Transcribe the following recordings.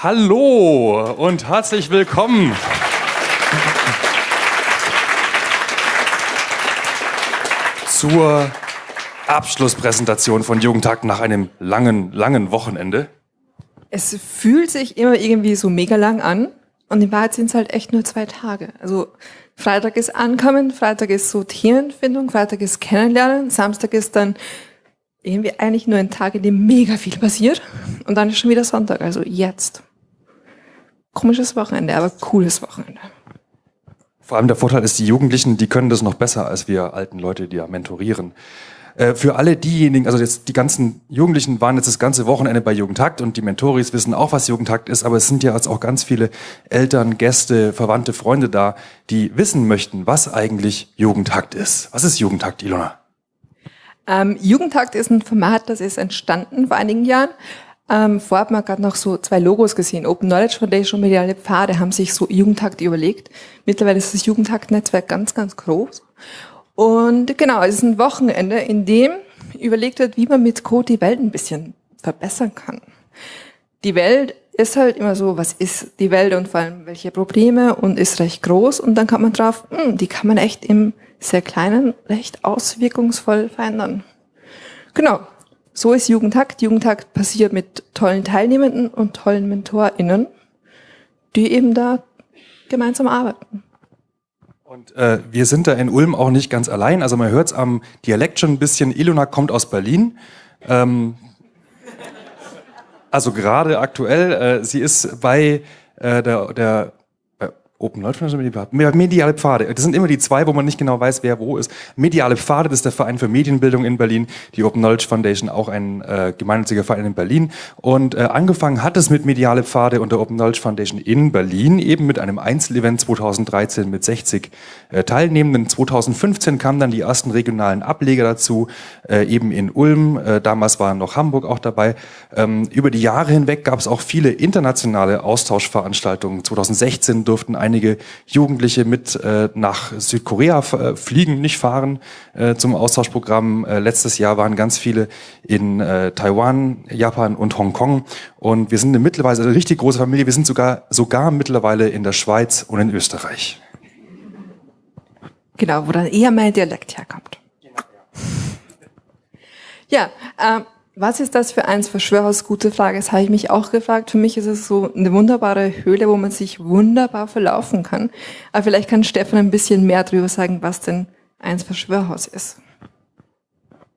Hallo und herzlich willkommen. Zur Abschlusspräsentation von Jugendtag nach einem langen, langen Wochenende. Es fühlt sich immer irgendwie so mega lang an und in Wahrheit sind es halt echt nur zwei Tage. Also Freitag ist Ankommen, Freitag ist so Themenfindung, Freitag ist Kennenlernen, Samstag ist dann irgendwie eigentlich nur ein Tag, in dem mega viel passiert und dann ist schon wieder Sonntag, also jetzt. Komisches Wochenende, aber cooles Wochenende. Vor allem der Vorteil ist, die Jugendlichen, die können das noch besser als wir alten Leute, die ja mentorieren. Äh, für alle diejenigen, also jetzt die ganzen Jugendlichen waren jetzt das ganze Wochenende bei Jugendtakt und die Mentoris wissen auch, was Jugendtakt ist, aber es sind ja jetzt auch ganz viele Eltern, Gäste, Verwandte, Freunde da, die wissen möchten, was eigentlich Jugendtakt ist. Was ist Jugendtakt, Ilona? Ähm, Jugendtakt ist ein Format, das ist entstanden vor einigen Jahren. Ähm, vorher hat man gerade noch so zwei Logos gesehen. Open Knowledge Foundation und Mediale Pfade haben sich so Jugendtakt überlegt. Mittlerweile ist das Jugendtakt-Netzwerk ganz, ganz groß. Und genau, es ist ein Wochenende, in dem überlegt wird, wie man mit Code die Welt ein bisschen verbessern kann. Die Welt ist halt immer so, was ist die Welt und vor allem welche Probleme und ist recht groß und dann kommt man drauf, mh, hm, die kann man echt im sehr kleinen recht auswirkungsvoll verändern. Genau, so ist Jugendtakt. Jugendtakt passiert mit tollen Teilnehmenden und tollen MentorInnen, die eben da gemeinsam arbeiten. Und äh, wir sind da in Ulm auch nicht ganz allein. Also man hört es am Dialekt schon ein bisschen. Ilona kommt aus Berlin. Ähm, also gerade aktuell, äh, sie ist bei äh, der, der Open Knowledge Foundation, mediale Pfade. Das sind immer die zwei, wo man nicht genau weiß, wer wo ist. Mediale Pfade, das ist der Verein für Medienbildung in Berlin. Die Open Knowledge Foundation, auch ein äh, gemeinnütziger Verein in Berlin. Und äh, angefangen hat es mit mediale Pfade und der Open Knowledge Foundation in Berlin, eben mit einem Einzelevent 2013 mit 60 äh, Teilnehmenden. 2015 kamen dann die ersten regionalen Ableger dazu, äh, eben in Ulm. Äh, damals war noch Hamburg auch dabei. Ähm, über die Jahre hinweg gab es auch viele internationale Austauschveranstaltungen. 2016 durften ein einige Jugendliche mit äh, nach Südkorea äh, fliegen, nicht fahren äh, zum Austauschprogramm. Äh, letztes Jahr waren ganz viele in äh, Taiwan, Japan und Hongkong. Und wir sind eine mittlerweile eine richtig große Familie. Wir sind sogar, sogar mittlerweile in der Schweiz und in Österreich. Genau, wo dann eher mein Dialekt herkommt. Ja, ähm, was ist das für eins Verschwörers? Gute Frage. Das habe ich mich auch gefragt. Für mich ist es so eine wunderbare Höhle, wo man sich wunderbar verlaufen kann. Aber vielleicht kann Stefan ein bisschen mehr darüber sagen, was denn eins Verschwörhaus ist.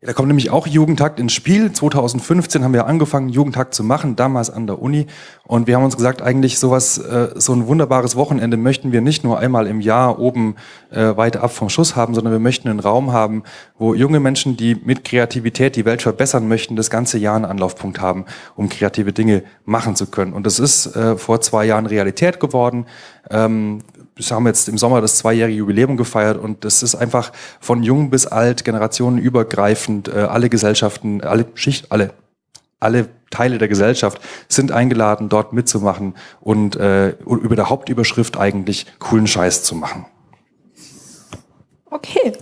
Da kommt nämlich auch Jugendtakt ins Spiel. 2015 haben wir angefangen, Jugendtakt zu machen, damals an der Uni. Und wir haben uns gesagt, eigentlich sowas, äh, so ein wunderbares Wochenende möchten wir nicht nur einmal im Jahr oben äh, weit ab vom Schuss haben, sondern wir möchten einen Raum haben, wo junge Menschen, die mit Kreativität die Welt verbessern möchten, das ganze Jahr einen Anlaufpunkt haben, um kreative Dinge machen zu können. Und das ist äh, vor zwei Jahren Realität geworden. Ähm, wir haben jetzt im Sommer das zweijährige Jubiläum gefeiert und das ist einfach von jung bis alt, generationenübergreifend, äh, alle Gesellschaften, alle Schicht, alle, alle Teile der Gesellschaft sind eingeladen, dort mitzumachen und äh, über der Hauptüberschrift eigentlich coolen Scheiß zu machen. Okay.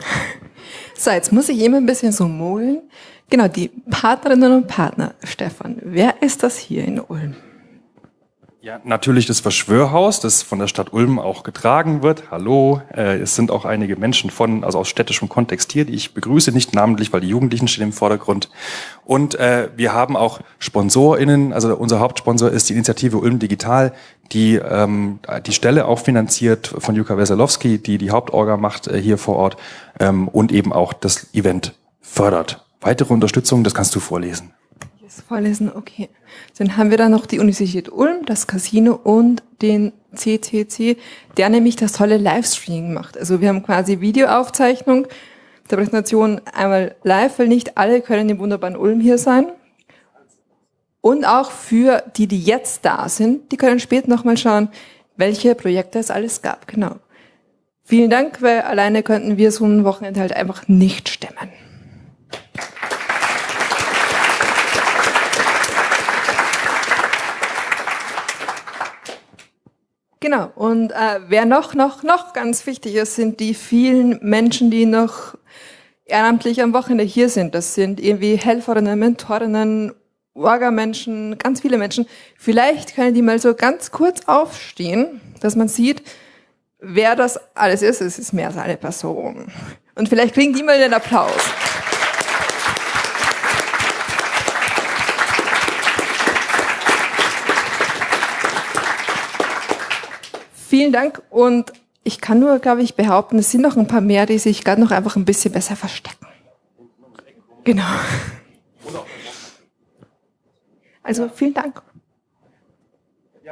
So, jetzt muss ich immer ein bisschen so mogeln. Genau, die Partnerinnen und Partner. Stefan, wer ist das hier in Ulm? Ja, natürlich das Verschwörhaus, das von der Stadt Ulm auch getragen wird. Hallo, äh, es sind auch einige Menschen von, also aus städtischem Kontext hier, die ich begrüße, nicht namentlich, weil die Jugendlichen stehen im Vordergrund. Und äh, wir haben auch SponsorInnen, also unser Hauptsponsor ist die Initiative Ulm Digital, die ähm, die Stelle auch finanziert von Juka Weselowski, die die Hauptorga macht äh, hier vor Ort ähm, und eben auch das Event fördert. Weitere Unterstützung, das kannst du vorlesen. Vorlesen, okay. Dann haben wir da noch die Universität Ulm, das Casino und den CCC, der nämlich das tolle Livestreaming macht. Also wir haben quasi Videoaufzeichnung der Präsentation einmal live, weil nicht alle können im wunderbaren Ulm hier sein. Und auch für die, die jetzt da sind, die können später nochmal schauen, welche Projekte es alles gab. Genau. Vielen Dank, weil alleine könnten wir so ein Wochenende halt einfach nicht stemmen. Genau. Und äh, wer noch, noch, noch ganz wichtig ist, sind die vielen Menschen, die noch ehrenamtlich am Wochenende hier sind. Das sind irgendwie Helferinnen, Mentorinnen, Orga-Menschen, ganz viele Menschen. Vielleicht können die mal so ganz kurz aufstehen, dass man sieht, wer das alles ist. Es ist mehr als eine Person. Und vielleicht kriegen die mal den Applaus. Vielen Dank und ich kann nur, glaube ich, behaupten, es sind noch ein paar mehr, die sich gerade noch einfach ein bisschen besser verstecken. Genau. Also vielen Dank.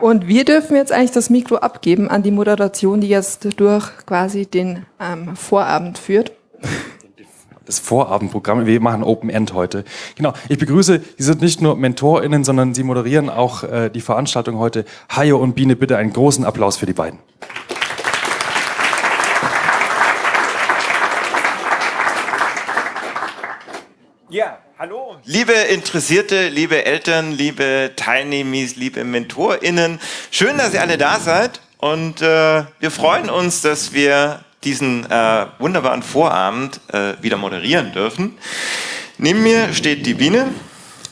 Und wir dürfen jetzt eigentlich das Mikro abgeben an die Moderation, die jetzt durch quasi den ähm, Vorabend führt. Das Vorabendprogramm, wir machen Open End heute. Genau, ich begrüße, Sie sind nicht nur MentorInnen, sondern Sie moderieren auch äh, die Veranstaltung heute. Hajo und Biene, bitte einen großen Applaus für die beiden. Ja, hallo. Liebe Interessierte, liebe Eltern, liebe Teilnehmer, liebe MentorInnen, schön, dass ihr alle da seid und äh, wir freuen uns, dass wir diesen äh, wunderbaren Vorabend äh, wieder moderieren dürfen. Neben mir steht die Biene.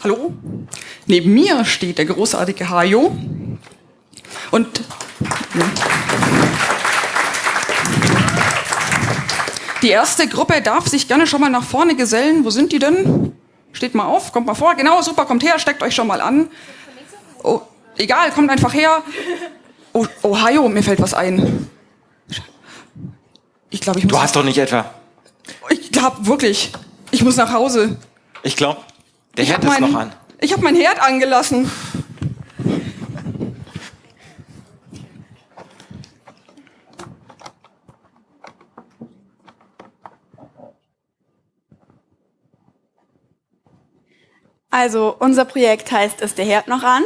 Hallo. Neben mir steht der großartige Hajo. Und. Die erste Gruppe darf sich gerne schon mal nach vorne gesellen. Wo sind die denn? Steht mal auf, kommt mal vor. Genau, super, kommt her, steckt euch schon mal an. Oh, egal, kommt einfach her. Oh, Ohio, mir fällt was ein. Ich glaube, ich muss. Du hast doch nicht etwa. Ich glaube wirklich. Ich muss nach Hause. Ich glaube, der Herd ist noch an. Ich habe mein Herd angelassen. Also unser Projekt heißt Ist der Herd noch an?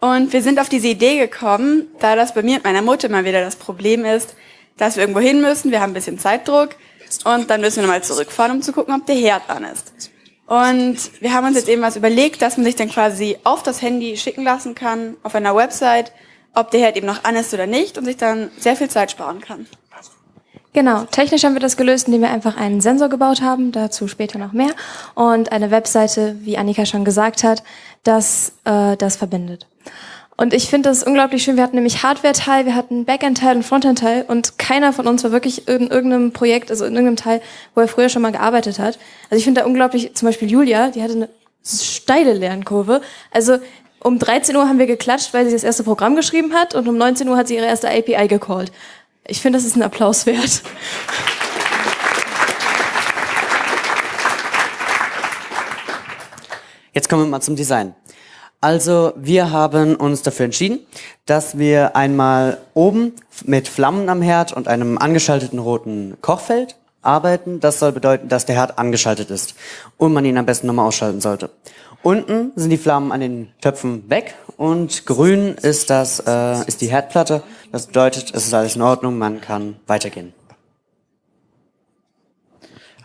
Und wir sind auf diese Idee gekommen, da das bei mir und meiner Mutter immer wieder das Problem ist, dass wir irgendwo hin müssen, wir haben ein bisschen Zeitdruck und dann müssen wir nochmal zurückfahren, um zu gucken, ob der Herd an ist. Und wir haben uns jetzt eben was überlegt, dass man sich dann quasi auf das Handy schicken lassen kann, auf einer Website, ob der Herd eben noch an ist oder nicht und sich dann sehr viel Zeit sparen kann. Genau, technisch haben wir das gelöst, indem wir einfach einen Sensor gebaut haben, dazu später noch mehr, und eine Webseite, wie Annika schon gesagt hat, das äh, das verbindet. Und ich finde das unglaublich schön. Wir hatten nämlich Hardware-Teil, wir hatten Backend-Teil und Frontend-Teil und keiner von uns war wirklich in irgendeinem Projekt, also in irgendeinem Teil, wo er früher schon mal gearbeitet hat. Also ich finde da unglaublich, zum Beispiel Julia, die hatte eine steile Lernkurve. Also um 13 Uhr haben wir geklatscht, weil sie das erste Programm geschrieben hat und um 19 Uhr hat sie ihre erste API gecallt. Ich finde, das ist ein Applaus wert. Jetzt kommen wir mal zum Design. Also wir haben uns dafür entschieden, dass wir einmal oben mit Flammen am Herd und einem angeschalteten roten Kochfeld arbeiten. Das soll bedeuten, dass der Herd angeschaltet ist und man ihn am besten nochmal ausschalten sollte. Unten sind die Flammen an den Töpfen weg und grün ist das äh, ist die Herdplatte. Das bedeutet, es ist alles in Ordnung, man kann weitergehen.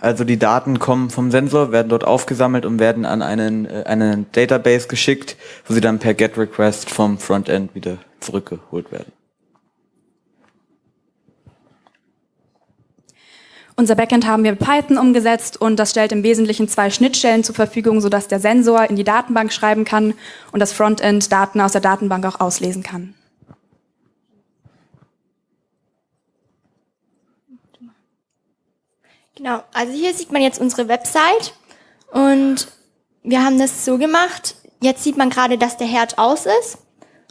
Also die Daten kommen vom Sensor, werden dort aufgesammelt und werden an einen, äh, einen Database geschickt, wo sie dann per GET Request vom Frontend wieder zurückgeholt werden. Unser Backend haben wir mit Python umgesetzt und das stellt im Wesentlichen zwei Schnittstellen zur Verfügung, sodass der Sensor in die Datenbank schreiben kann und das Frontend Daten aus der Datenbank auch auslesen kann. Genau, also hier sieht man jetzt unsere Website und wir haben das so gemacht. Jetzt sieht man gerade, dass der Herd aus ist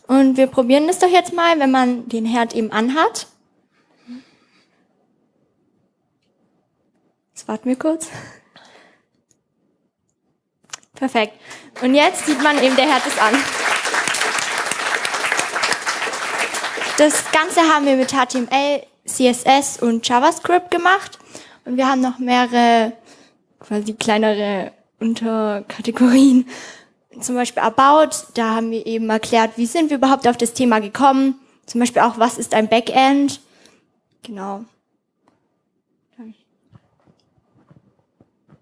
und wir probieren das doch jetzt mal, wenn man den Herd eben anhat. Jetzt warten wir kurz. Perfekt. Und jetzt sieht man eben, der Herd ist an. Das Ganze haben wir mit HTML, CSS und JavaScript gemacht. Und wir haben noch mehrere quasi kleinere Unterkategorien. Zum Beispiel About, da haben wir eben erklärt, wie sind wir überhaupt auf das Thema gekommen. Zum Beispiel auch, was ist ein Backend. Genau.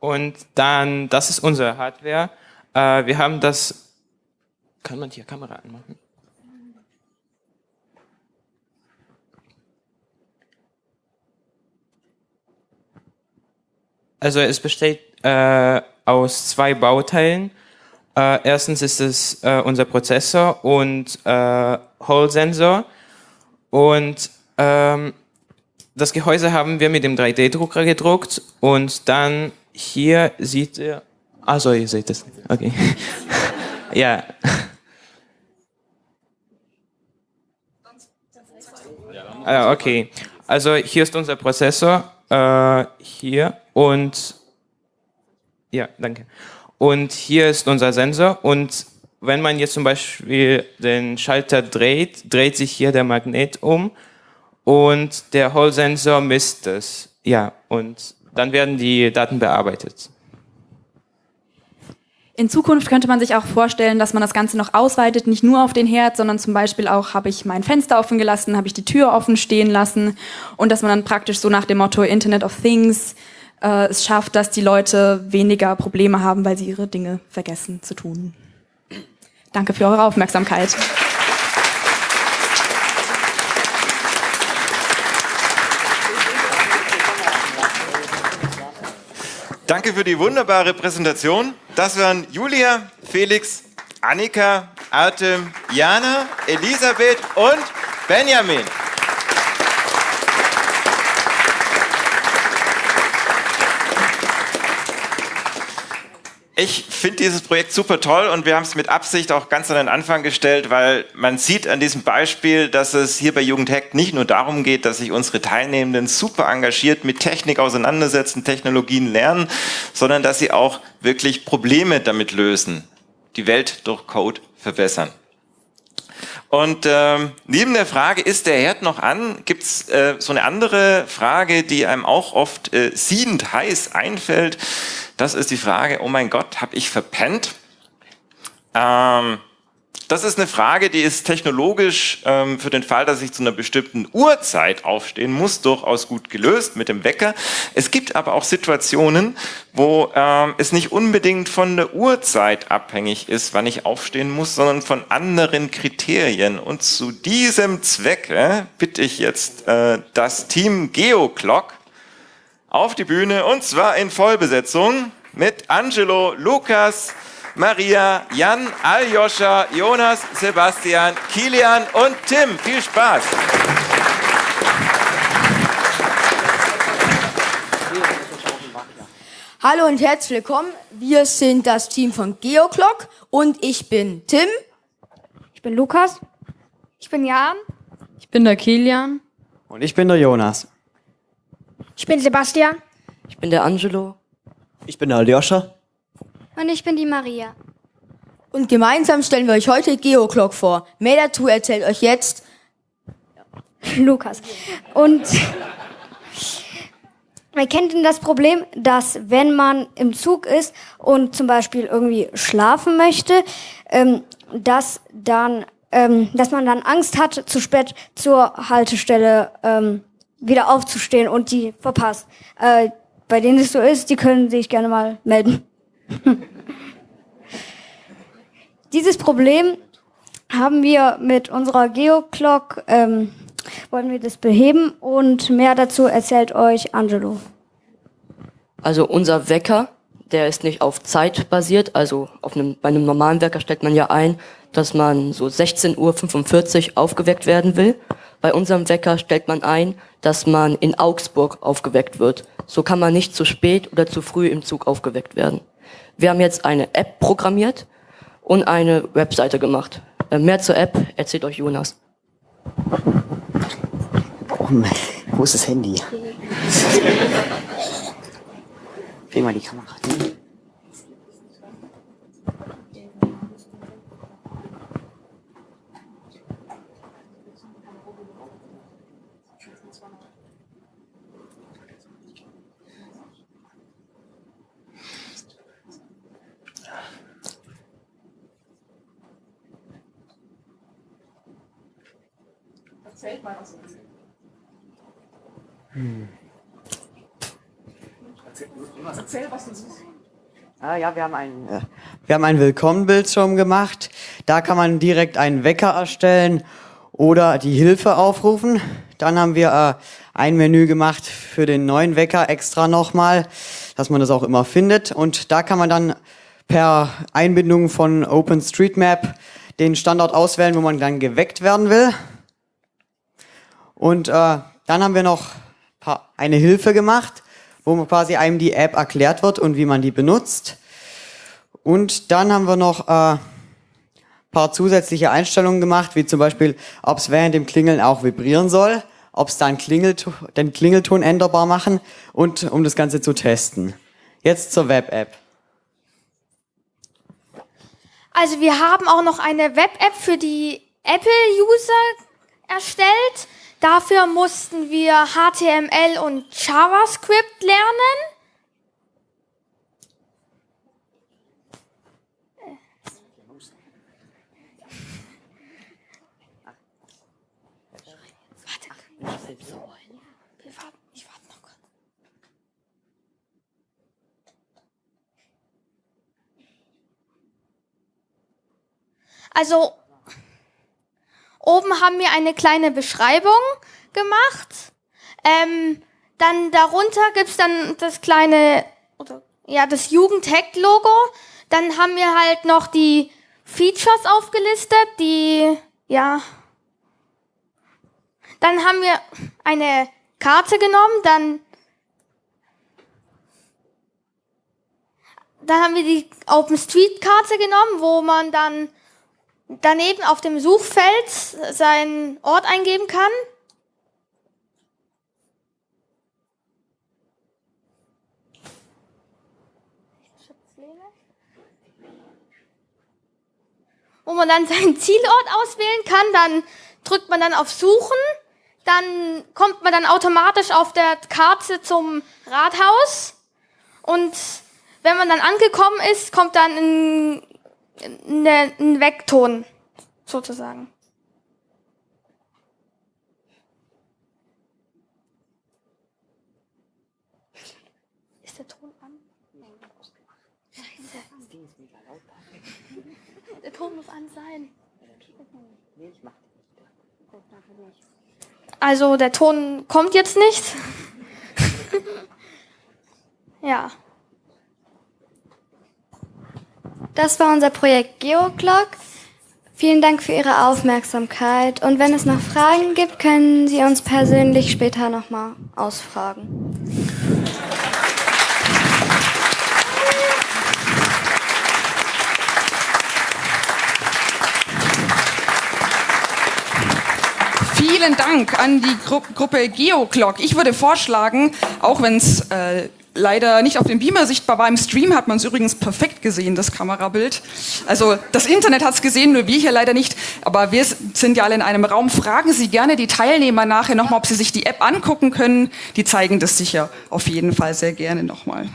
Und dann, das ist unsere Hardware. Äh, wir haben das, kann man hier Kamera anmachen? Also es besteht äh, aus zwei Bauteilen Äh, erstens ist es äh, unser Prozessor und äh, Hall-Sensor. Und ähm, das Gehäuse haben wir mit dem 3D-Drucker gedruckt und dann hier sieht ihr, also ihr seht es, okay. ja. Ah, okay, also hier ist unser Prozessor, äh, hier und ja, danke. Und hier ist unser Sensor und wenn man jetzt zum Beispiel den Schalter dreht, dreht sich hier der Magnet um und der Hall-Sensor misst es. Ja, und dann werden die Daten bearbeitet. In Zukunft könnte man sich auch vorstellen, dass man das Ganze noch ausweitet, nicht nur auf den Herd, sondern zum Beispiel auch, habe ich mein Fenster offen gelassen, habe ich die Tür offen stehen lassen und dass man dann praktisch so nach dem Motto Internet of Things äh, es schafft, dass die Leute weniger Probleme haben, weil sie ihre Dinge vergessen zu tun. Danke für eure Aufmerksamkeit. Danke für die wunderbare Präsentation. Das waren Julia, Felix, Annika, Artem, Jana, Elisabeth und Benjamin. Ich finde dieses Projekt super toll und wir haben es mit Absicht auch ganz an den Anfang gestellt, weil man sieht an diesem Beispiel, dass es hier bei Jugendhack nicht nur darum geht, dass sich unsere Teilnehmenden super engagiert mit Technik auseinandersetzen, Technologien lernen, sondern dass sie auch wirklich Probleme damit lösen, die Welt durch Code verbessern. Und ähm, neben der Frage, ist der Herd noch an, gibt's äh, so eine andere Frage, die einem auch oft äh, siedend heiß einfällt. Das ist die Frage, oh mein Gott, habe ich verpennt? Ähm, das ist eine Frage, die ist technologisch ähm, für den Fall, dass ich zu einer bestimmten Uhrzeit aufstehen muss, durchaus gut gelöst mit dem Wecker. Es gibt aber auch Situationen, wo ähm, es nicht unbedingt von der Uhrzeit abhängig ist, wann ich aufstehen muss, sondern von anderen Kriterien. Und zu diesem Zwecke bitte ich jetzt äh, das Team GeoClock auf die Bühne und zwar in Vollbesetzung mit Angelo, Lukas, Maria, Jan, Aljoscha, Jonas, Sebastian, Kilian und Tim. Viel Spaß! Hallo und herzlich willkommen. Wir sind das Team von GeoClock und ich bin Tim. Ich bin Lukas. Ich bin Jan. Ich bin der Kilian. Und ich bin der Jonas. Ich bin Sebastian. Ich bin der Angelo. Ich bin der Aljoscha. Und ich bin die Maria. Und gemeinsam stellen wir euch heute GeoClock vor. Mehr dazu erzählt euch jetzt Lukas. Und wer kennt denn das Problem, dass wenn man im Zug ist und zum Beispiel irgendwie schlafen möchte, ähm, dass dann, ähm, dass man dann Angst hat, zu spät zur Haltestelle ähm, wieder aufzustehen und die verpasst. Äh, bei denen es so ist, die können sich gerne mal melden. Dieses Problem haben wir mit unserer Geoclock, ähm, wollen wir das beheben und mehr dazu erzählt euch Angelo. Also unser Wecker, der ist nicht auf Zeit basiert, also auf einem, bei einem normalen Wecker stellt man ja ein, dass man so 16.45 Uhr aufgeweckt werden will. Bei unserem Wecker stellt man ein, dass man in Augsburg aufgeweckt wird. So kann man nicht zu spät oder zu früh im Zug aufgeweckt werden. Wir haben jetzt eine App programmiert und eine Webseite gemacht. Äh, mehr zur App erzählt euch Jonas. Oh, wo ist das Handy? Dreh mal die Kamera. Erzählt mal was. Hm. Erzähl, was du siehst. Ah, ja, wir haben ein, äh, wir haben einen Willkommenbildschirm gemacht. Da kann man direkt einen Wecker erstellen oder die Hilfe aufrufen. Dann haben wir äh, ein Menü gemacht für den neuen Wecker extra nochmal, dass man das auch immer findet. Und da kann man dann per Einbindung von OpenStreetMap den Standort auswählen, wo man dann geweckt werden will. Und äh, dann haben wir noch eine Hilfe gemacht, wo quasi einem die App erklärt wird und wie man die benutzt. Und dann haben wir noch äh, paar zusätzliche Einstellungen gemacht, wie zum Beispiel, ob es während dem Klingeln auch vibrieren soll, ob es dann Klingelton, den Klingelton änderbar machen und um das Ganze zu testen. Jetzt zur Web-App. Also wir haben auch noch eine Web-App für die Apple-User erstellt. Dafür mussten wir HTML und JavaScript lernen. Also oben haben wir eine kleine Beschreibung gemacht. Ähm, dann darunter gibt's dann das kleine, oder, ja, das Jugendhack-Logo. Dann haben wir halt noch die Features aufgelistet, die, ja. Dann haben wir eine Karte genommen, dann, dann haben wir die OpenStreet-Karte genommen, wo man dann daneben auf dem Suchfeld seinen Ort eingeben kann. Wo man dann seinen Zielort auswählen kann, dann drückt man dann auf Suchen, dann kommt man dann automatisch auf der Karte zum Rathaus und wenn man dann angekommen ist, kommt dann ein ne, ein Wegton, sozusagen. Ist der Ton an? Scheiße. Der Ton muss an sein. Also der Ton kommt jetzt nicht. ja. Das war unser Projekt GeoClock. Vielen Dank für Ihre Aufmerksamkeit und wenn es noch Fragen gibt, können Sie uns persönlich später nochmal ausfragen. Vielen Dank an die Gru Gruppe GeoClock. Ich würde vorschlagen, auch wenn es äh, leider nicht auf dem Beamer sichtbar war. Im Stream hat man es übrigens perfekt gesehen, das Kamerabild. Also das Internet hat es gesehen, nur wir hier leider nicht. Aber wir sind ja alle in einem Raum. Fragen Sie gerne die Teilnehmer nachher nochmal, ob sie sich die App angucken können. Die zeigen das sicher auf jeden Fall sehr gerne nochmal.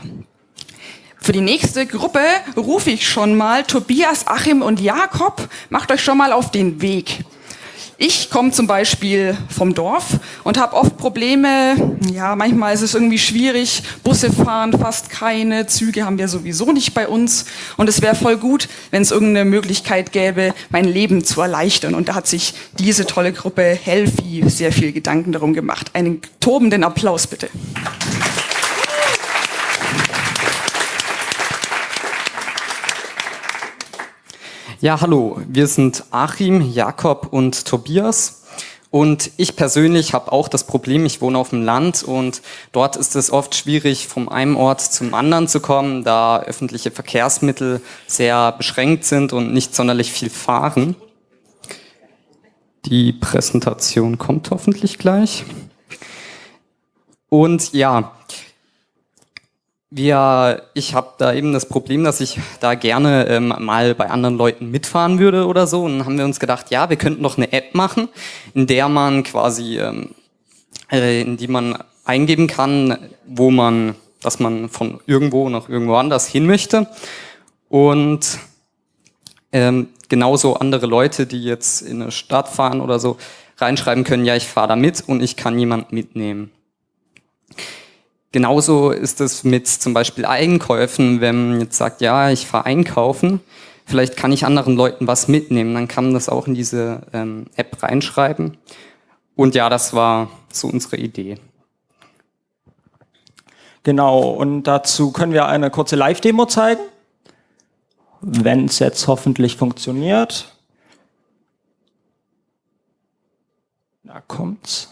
Für die nächste Gruppe rufe ich schon mal Tobias, Achim und Jakob. Macht euch schon mal auf den Weg. Ich komme zum Beispiel vom Dorf und habe oft Probleme. Ja, manchmal ist es irgendwie schwierig. Busse fahren fast keine, Züge haben wir sowieso nicht bei uns. Und es wäre voll gut, wenn es irgendeine Möglichkeit gäbe, mein Leben zu erleichtern. Und da hat sich diese tolle Gruppe Helfi sehr viel Gedanken darum gemacht. Einen tobenden Applaus bitte. Ja, hallo, wir sind Achim, Jakob und Tobias. Und ich persönlich habe auch das Problem, ich wohne auf dem Land und dort ist es oft schwierig, vom einen Ort zum anderen zu kommen, da öffentliche Verkehrsmittel sehr beschränkt sind und nicht sonderlich viel fahren. Die Präsentation kommt hoffentlich gleich. Und ja, wir, ich habe da eben das Problem, dass ich da gerne ähm, mal bei anderen Leuten mitfahren würde oder so. Und dann haben wir uns gedacht, ja, wir könnten noch eine App machen, in der man quasi, ähm, äh, in die man eingeben kann, wo man, dass man von irgendwo nach irgendwo anders hin möchte. Und ähm, genauso andere Leute, die jetzt in eine Stadt fahren oder so, reinschreiben können, ja, ich fahre da mit und ich kann jemand mitnehmen. Genauso ist es mit zum Beispiel Einkäufen, wenn man jetzt sagt, ja, ich fahre einkaufen, vielleicht kann ich anderen Leuten was mitnehmen, dann kann man das auch in diese ähm, App reinschreiben. Und ja, das war so unsere Idee. Genau, und dazu können wir eine kurze Live-Demo zeigen. wenn es jetzt hoffentlich funktioniert. Da kommt's.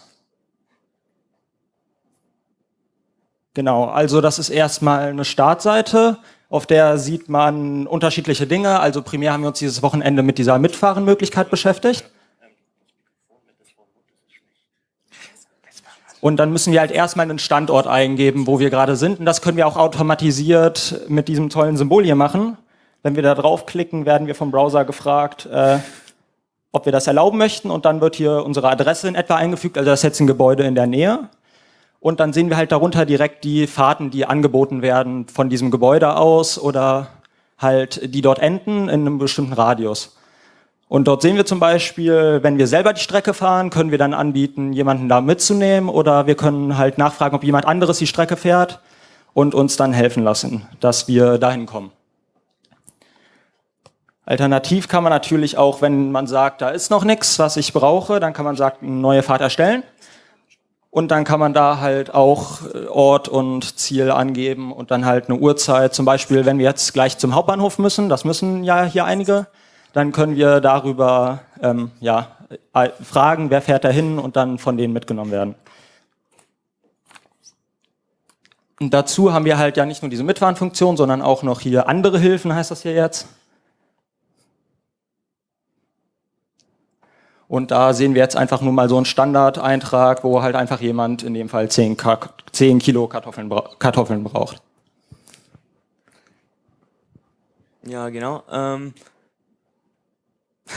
Genau, also das ist erstmal eine Startseite, auf der sieht man unterschiedliche Dinge. Also primär haben wir uns dieses Wochenende mit dieser Mitfahrenmöglichkeit beschäftigt. Und dann müssen wir halt erstmal einen Standort eingeben, wo wir gerade sind. Und das können wir auch automatisiert mit diesem tollen Symbol hier machen. Wenn wir da draufklicken, werden wir vom Browser gefragt, äh, ob wir das erlauben möchten. Und dann wird hier unsere Adresse in etwa eingefügt. Also das ist jetzt ein Gebäude in der Nähe. Und dann sehen wir halt darunter direkt die Fahrten, die angeboten werden von diesem Gebäude aus oder halt die dort enden in einem bestimmten Radius. Und dort sehen wir zum Beispiel, wenn wir selber die Strecke fahren, können wir dann anbieten, jemanden da mitzunehmen oder wir können halt nachfragen, ob jemand anderes die Strecke fährt und uns dann helfen lassen, dass wir dahin kommen. Alternativ kann man natürlich auch, wenn man sagt, da ist noch nichts, was ich brauche, dann kann man sagen, eine neue Fahrt erstellen. Und dann kann man da halt auch äh, Ort und Ziel angeben und dann halt eine Uhrzeit. Zum Beispiel, wenn wir jetzt gleich zum Hauptbahnhof müssen, das müssen ja hier einige, dann können wir darüber ähm, ja, äh, fragen, wer fährt da hin und dann von denen mitgenommen werden. Und dazu haben wir halt ja nicht nur diese Mitfahren-Funktion, sondern auch noch hier andere Hilfen, heißt das hier jetzt. Und da sehen wir jetzt einfach nur mal so einen Standardeintrag, wo halt einfach jemand in dem Fall 10, 10 Kilo Kartoffeln, Kartoffeln braucht. Ja, genau. Ähm,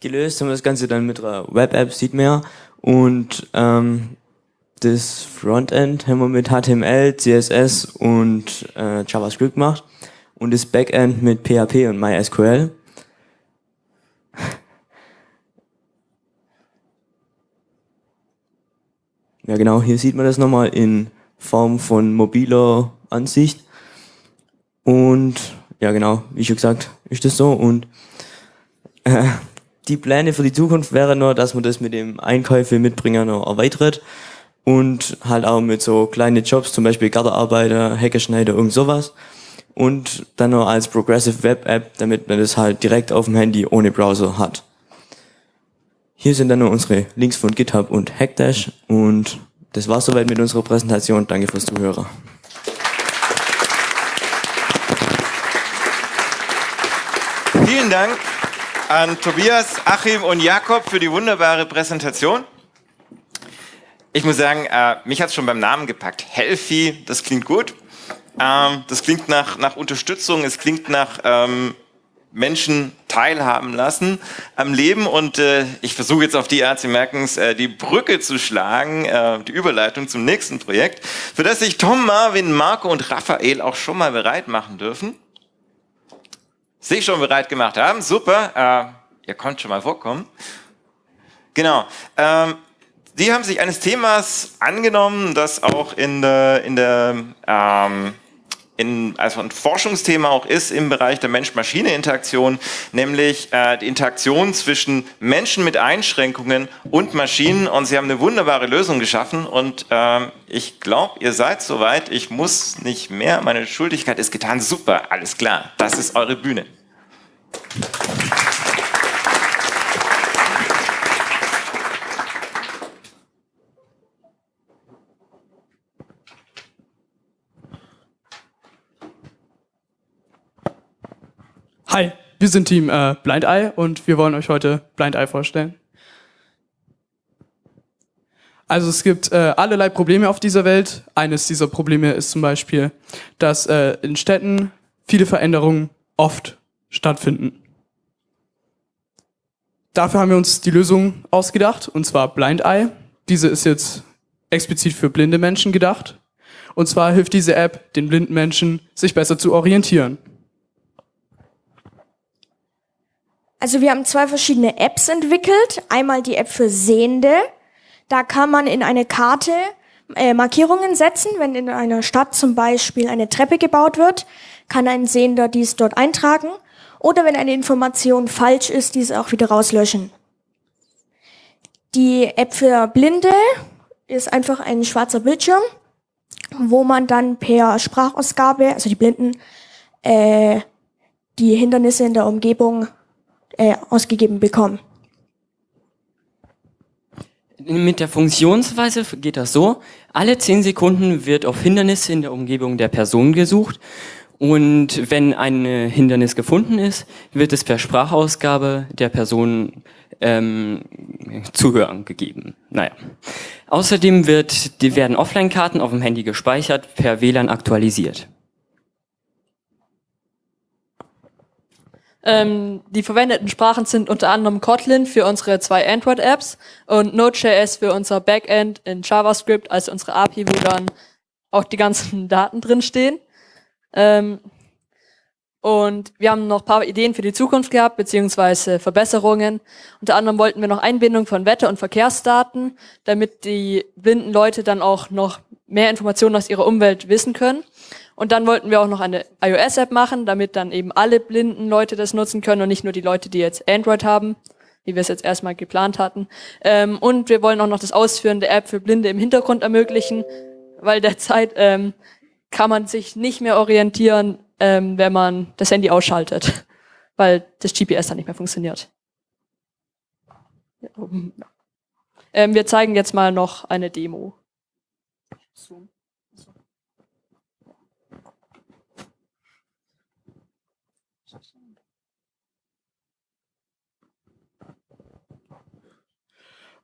gelöst haben wir das Ganze dann mit einer Web-App, sieht man ja. Und ähm, das Frontend haben wir mit HTML, CSS und äh, JavaScript gemacht. Und das Backend mit PHP und MySQL. Ja genau, hier sieht man das nochmal in Form von mobiler Ansicht. Und ja genau, wie schon gesagt, ist das so. Und äh, die Pläne für die Zukunft wären nur, dass man das mit dem Einkäufe mitbringer noch erweitert und halt auch mit so kleinen Jobs, zum Beispiel Gartenarbeiter, Hackerschneider, irgend sowas. Und dann noch als Progressive Web App, damit man das halt direkt auf dem Handy ohne Browser hat. Hier sind dann noch unsere Links von GitHub und Hackdash und das war's soweit mit unserer Präsentation. Danke fürs Zuhören. Vielen Dank an Tobias, Achim und Jakob für die wunderbare Präsentation. Ich muss sagen, äh, mich hat es schon beim Namen gepackt. Healthy, das klingt gut. Ähm, das klingt nach, nach Unterstützung, es klingt nach ähm, Menschen teilhaben lassen am Leben. Und äh, ich versuche jetzt auf die Art, Sie merken es, äh, die Brücke zu schlagen, äh, die Überleitung zum nächsten Projekt, für das sich Tom, Marvin, Marco und Raphael auch schon mal bereit machen dürfen sich schon bereit gemacht haben. Super, äh, ihr könnt schon mal vorkommen. Genau. Ähm, die haben sich eines Themas angenommen, das auch in der, in der ähm, in, also ein Forschungsthema auch ist im Bereich der Mensch-Maschine-Interaktion, nämlich äh, die Interaktion zwischen Menschen mit Einschränkungen und Maschinen. Und sie haben eine wunderbare Lösung geschaffen. Und äh, ich glaube, ihr seid soweit. Ich muss nicht mehr. Meine Schuldigkeit ist getan. Super, alles klar. Das ist eure Bühne. Hi, wir sind Team äh, Blind Eye und wir wollen euch heute Blind Eye vorstellen. Also es gibt äh, allerlei Probleme auf dieser Welt. Eines dieser Probleme ist zum Beispiel, dass äh, in Städten viele Veränderungen oft stattfinden. Dafür haben wir uns die Lösung ausgedacht, und zwar Blind Eye. Diese ist jetzt explizit für blinde Menschen gedacht. Und zwar hilft diese App den blinden Menschen, sich besser zu orientieren. Also wir haben zwei verschiedene Apps entwickelt. Einmal die App für Sehende. Da kann man in eine Karte äh, Markierungen setzen. Wenn in einer Stadt zum Beispiel eine Treppe gebaut wird, kann ein Sehender dies dort eintragen. Oder wenn eine Information falsch ist, diese auch wieder rauslöschen. Die App für Blinde ist einfach ein schwarzer Bildschirm, wo man dann per Sprachausgabe, also die Blinden, äh, die Hindernisse in der Umgebung äh, ausgegeben bekommen. Mit der Funktionsweise geht das so. Alle 10 Sekunden wird auf Hindernisse in der Umgebung der Person gesucht. Und wenn ein Hindernis gefunden ist, wird es per Sprachausgabe der Person ähm, Zuhören gegeben. Naja. Außerdem wird, die werden Offline-Karten auf dem Handy gespeichert, per WLAN aktualisiert. Ähm, die verwendeten Sprachen sind unter anderem Kotlin für unsere zwei Android-Apps und Node.js für unser Backend in JavaScript, also unsere API, wo dann auch die ganzen Daten drinstehen. Ähm, und wir haben noch paar Ideen für die Zukunft gehabt, beziehungsweise Verbesserungen. Unter anderem wollten wir noch Einbindung von Wetter- und Verkehrsdaten, damit die blinden Leute dann auch noch mehr Informationen aus ihrer Umwelt wissen können. Und dann wollten wir auch noch eine iOS-App machen, damit dann eben alle blinden Leute das nutzen können und nicht nur die Leute, die jetzt Android haben, wie wir es jetzt erstmal geplant hatten. Ähm, und wir wollen auch noch das Ausführen der App für Blinde im Hintergrund ermöglichen, weil derzeit ähm, kann man sich nicht mehr orientieren, ähm, wenn man das Handy ausschaltet, weil das GPS dann nicht mehr funktioniert. Ähm, wir zeigen jetzt mal noch eine Demo.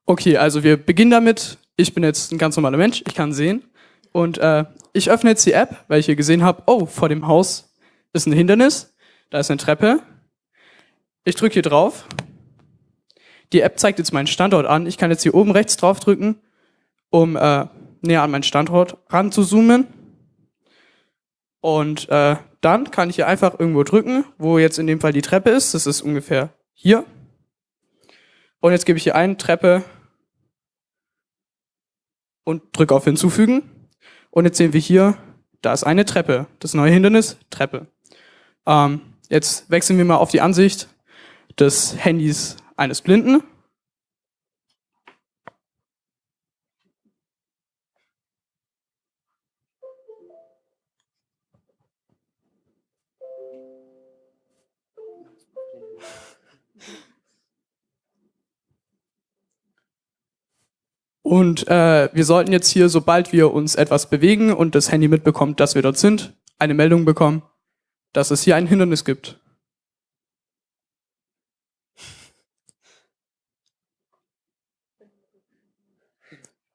Okay, also wir beginnen damit. Ich bin jetzt ein ganz normaler Mensch, ich kann sehen. Und äh, ich öffne jetzt die App, weil ich hier gesehen habe, oh, vor dem Haus ist ein Hindernis, da ist eine Treppe. Ich drücke hier drauf. Die App zeigt jetzt meinen Standort an. Ich kann jetzt hier oben rechts drauf drücken, um äh, näher an meinen Standort ran zu zoomen. Und äh, dann kann ich hier einfach irgendwo drücken, wo jetzt in dem Fall die Treppe ist. Das ist ungefähr hier. Und jetzt gebe ich hier ein Treppe und drücke auf Hinzufügen. Und jetzt sehen wir hier, da ist eine Treppe. Das neue Hindernis, Treppe. Ähm, jetzt wechseln wir mal auf die Ansicht des Handys eines Blinden. Und äh, wir sollten jetzt hier, sobald wir uns etwas bewegen und das Handy mitbekommt, dass wir dort sind, eine Meldung bekommen, dass es hier ein Hindernis gibt.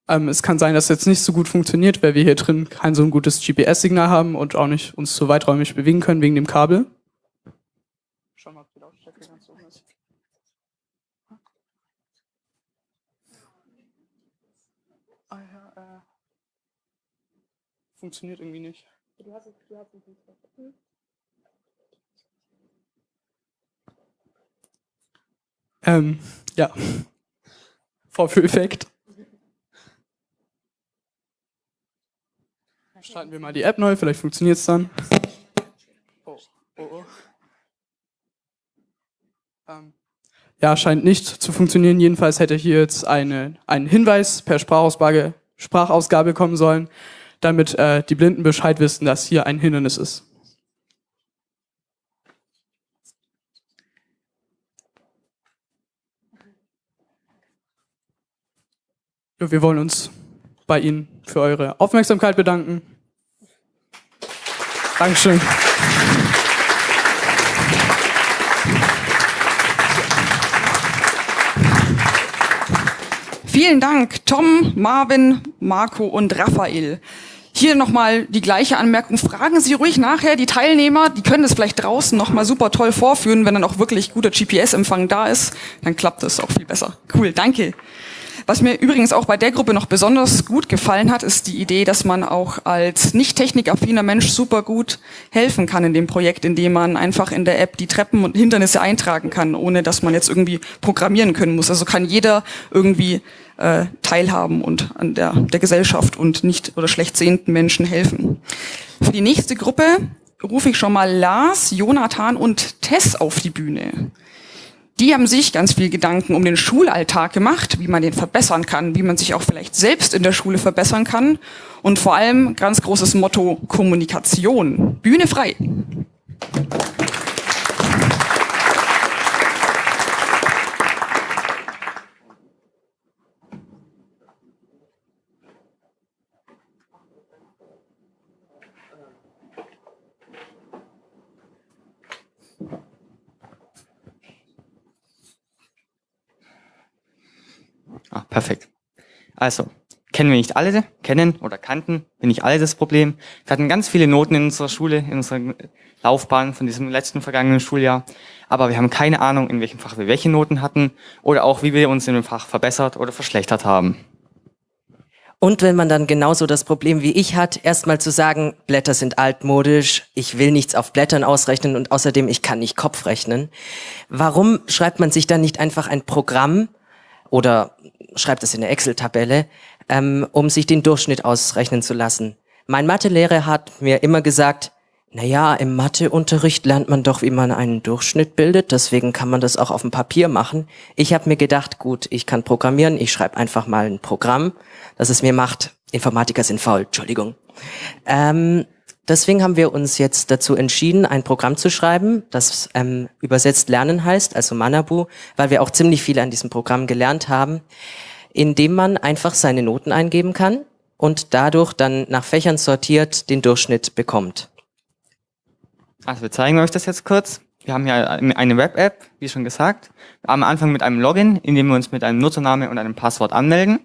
Ähm, es kann sein, dass es jetzt nicht so gut funktioniert, weil wir hier drin kein so ein gutes GPS-Signal haben und auch nicht uns so weiträumig bewegen können wegen dem Kabel. Funktioniert irgendwie nicht. Du hast, du hast hm? Ähm, ja. Vorführeffekt. Starten wir mal die App neu, vielleicht funktioniert es dann. Oh, oh, oh. Ähm, ja, scheint nicht zu funktionieren. Jedenfalls hätte hier jetzt eine, ein Hinweis per Sprachausgabe, Sprachausgabe kommen sollen, damit äh, die Blinden Bescheid wissen, dass hier ein Hindernis ist. Wir wollen uns bei Ihnen für eure Aufmerksamkeit bedanken. Dankeschön. Vielen Dank, Tom, Marvin, Marco und Raphael. Hier nochmal die gleiche Anmerkung. Fragen Sie ruhig nachher die Teilnehmer, die können das vielleicht draußen nochmal super toll vorführen, wenn dann auch wirklich guter GPS-Empfang da ist. Dann klappt das auch viel besser. Cool, danke. Was mir übrigens auch bei der Gruppe noch besonders gut gefallen hat, ist die Idee, dass man auch als nicht technikaffiner Mensch super gut helfen kann in dem Projekt, indem man einfach in der App die Treppen und Hindernisse eintragen kann, ohne dass man jetzt irgendwie programmieren können muss. Also kann jeder irgendwie äh, teilhaben und an der, der Gesellschaft und nicht oder schlecht sehenden Menschen helfen. Für die nächste Gruppe rufe ich schon mal Lars, Jonathan und Tess auf die Bühne. Die haben sich ganz viel Gedanken um den Schulalltag gemacht, wie man den verbessern kann, wie man sich auch vielleicht selbst in der Schule verbessern kann und vor allem ganz großes Motto Kommunikation. Bühne frei. Ah, perfekt. Also, kennen wir nicht alle, kennen oder kannten wir nicht alle das Problem. Wir hatten ganz viele Noten in unserer Schule, in unserer Laufbahn von diesem letzten vergangenen Schuljahr, aber wir haben keine Ahnung, in welchem Fach wir welche Noten hatten oder auch, wie wir uns in dem Fach verbessert oder verschlechtert haben. Und wenn man dann genauso das Problem wie ich hat, erstmal zu sagen, Blätter sind altmodisch, ich will nichts auf Blättern ausrechnen und außerdem ich kann nicht Kopf rechnen. Warum schreibt man sich dann nicht einfach ein Programm oder schreibt es in eine Excel-Tabelle, ähm, um sich den Durchschnitt ausrechnen zu lassen? Mein Mathelehrer hat mir immer gesagt, naja, im Matheunterricht lernt man doch, wie man einen Durchschnitt bildet, deswegen kann man das auch auf dem Papier machen. Ich habe mir gedacht, gut, ich kann programmieren, ich schreibe einfach mal ein Programm, das es mir macht. Informatiker sind faul, Entschuldigung. Ähm, deswegen haben wir uns jetzt dazu entschieden, ein Programm zu schreiben, das ähm, übersetzt Lernen heißt, also Manabu, weil wir auch ziemlich viel an diesem Programm gelernt haben, indem man einfach seine Noten eingeben kann und dadurch dann nach Fächern sortiert den Durchschnitt bekommt. Also wir zeigen euch das jetzt kurz. Wir haben hier eine Web-App, wie schon gesagt. Am Anfang mit einem Login, in dem wir uns mit einem Nutzername und einem Passwort anmelden,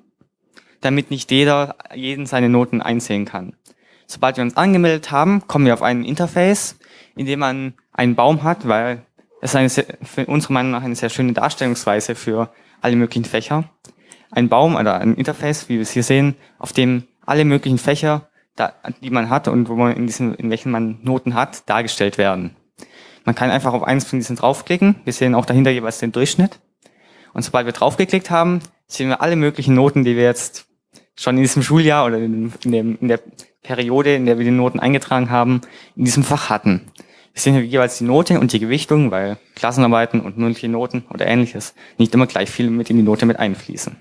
damit nicht jeder jeden seine Noten einsehen kann. Sobald wir uns angemeldet haben, kommen wir auf ein Interface, in dem man einen Baum hat, weil es eine sehr, für unsere Meinung nach eine sehr schöne Darstellungsweise für alle möglichen Fächer. Ein Baum oder ein Interface, wie wir es hier sehen, auf dem alle möglichen Fächer die man hat und wo man in diesen, in welchen man Noten hat, dargestellt werden. Man kann einfach auf eins von diesen draufklicken. Wir sehen auch dahinter jeweils den Durchschnitt. Und sobald wir draufgeklickt haben, sehen wir alle möglichen Noten, die wir jetzt schon in diesem Schuljahr oder in, dem, in der Periode, in der wir die Noten eingetragen haben, in diesem Fach hatten. Wir sehen hier jeweils die Note und die Gewichtung, weil Klassenarbeiten und mündliche Noten oder ähnliches nicht immer gleich viel mit in die Note mit einfließen.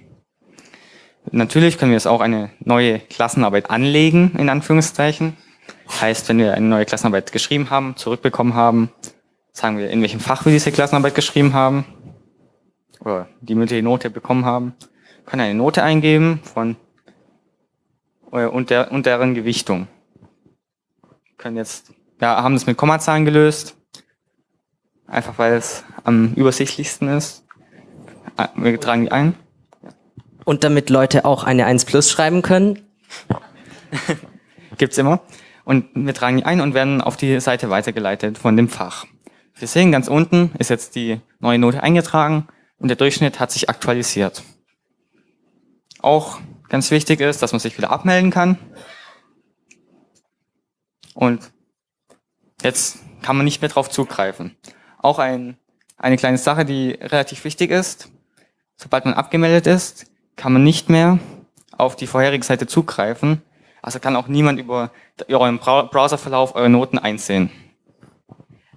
Natürlich können wir jetzt auch eine neue Klassenarbeit anlegen, in Anführungszeichen. Heißt, wenn wir eine neue Klassenarbeit geschrieben haben, zurückbekommen haben, sagen wir, in welchem Fach wir diese Klassenarbeit geschrieben haben, oder die mündliche Note bekommen haben, können eine Note eingeben von und, der, und deren Gewichtung. Können jetzt, ja, haben das mit Kommazahlen gelöst, einfach weil es am übersichtlichsten ist. Äh, wir tragen die ein. Und damit Leute auch eine 1 plus schreiben können? Gibt's immer. Und wir tragen die ein und werden auf die Seite weitergeleitet von dem Fach. Wir sehen ganz unten ist jetzt die neue Note eingetragen und der Durchschnitt hat sich aktualisiert. Auch ganz wichtig ist, dass man sich wieder abmelden kann. Und jetzt kann man nicht mehr drauf zugreifen. Auch ein, eine kleine Sache, die relativ wichtig ist. Sobald man abgemeldet ist, kann man nicht mehr auf die vorherige Seite zugreifen. Also kann auch niemand über euren Browserverlauf eure Noten einsehen.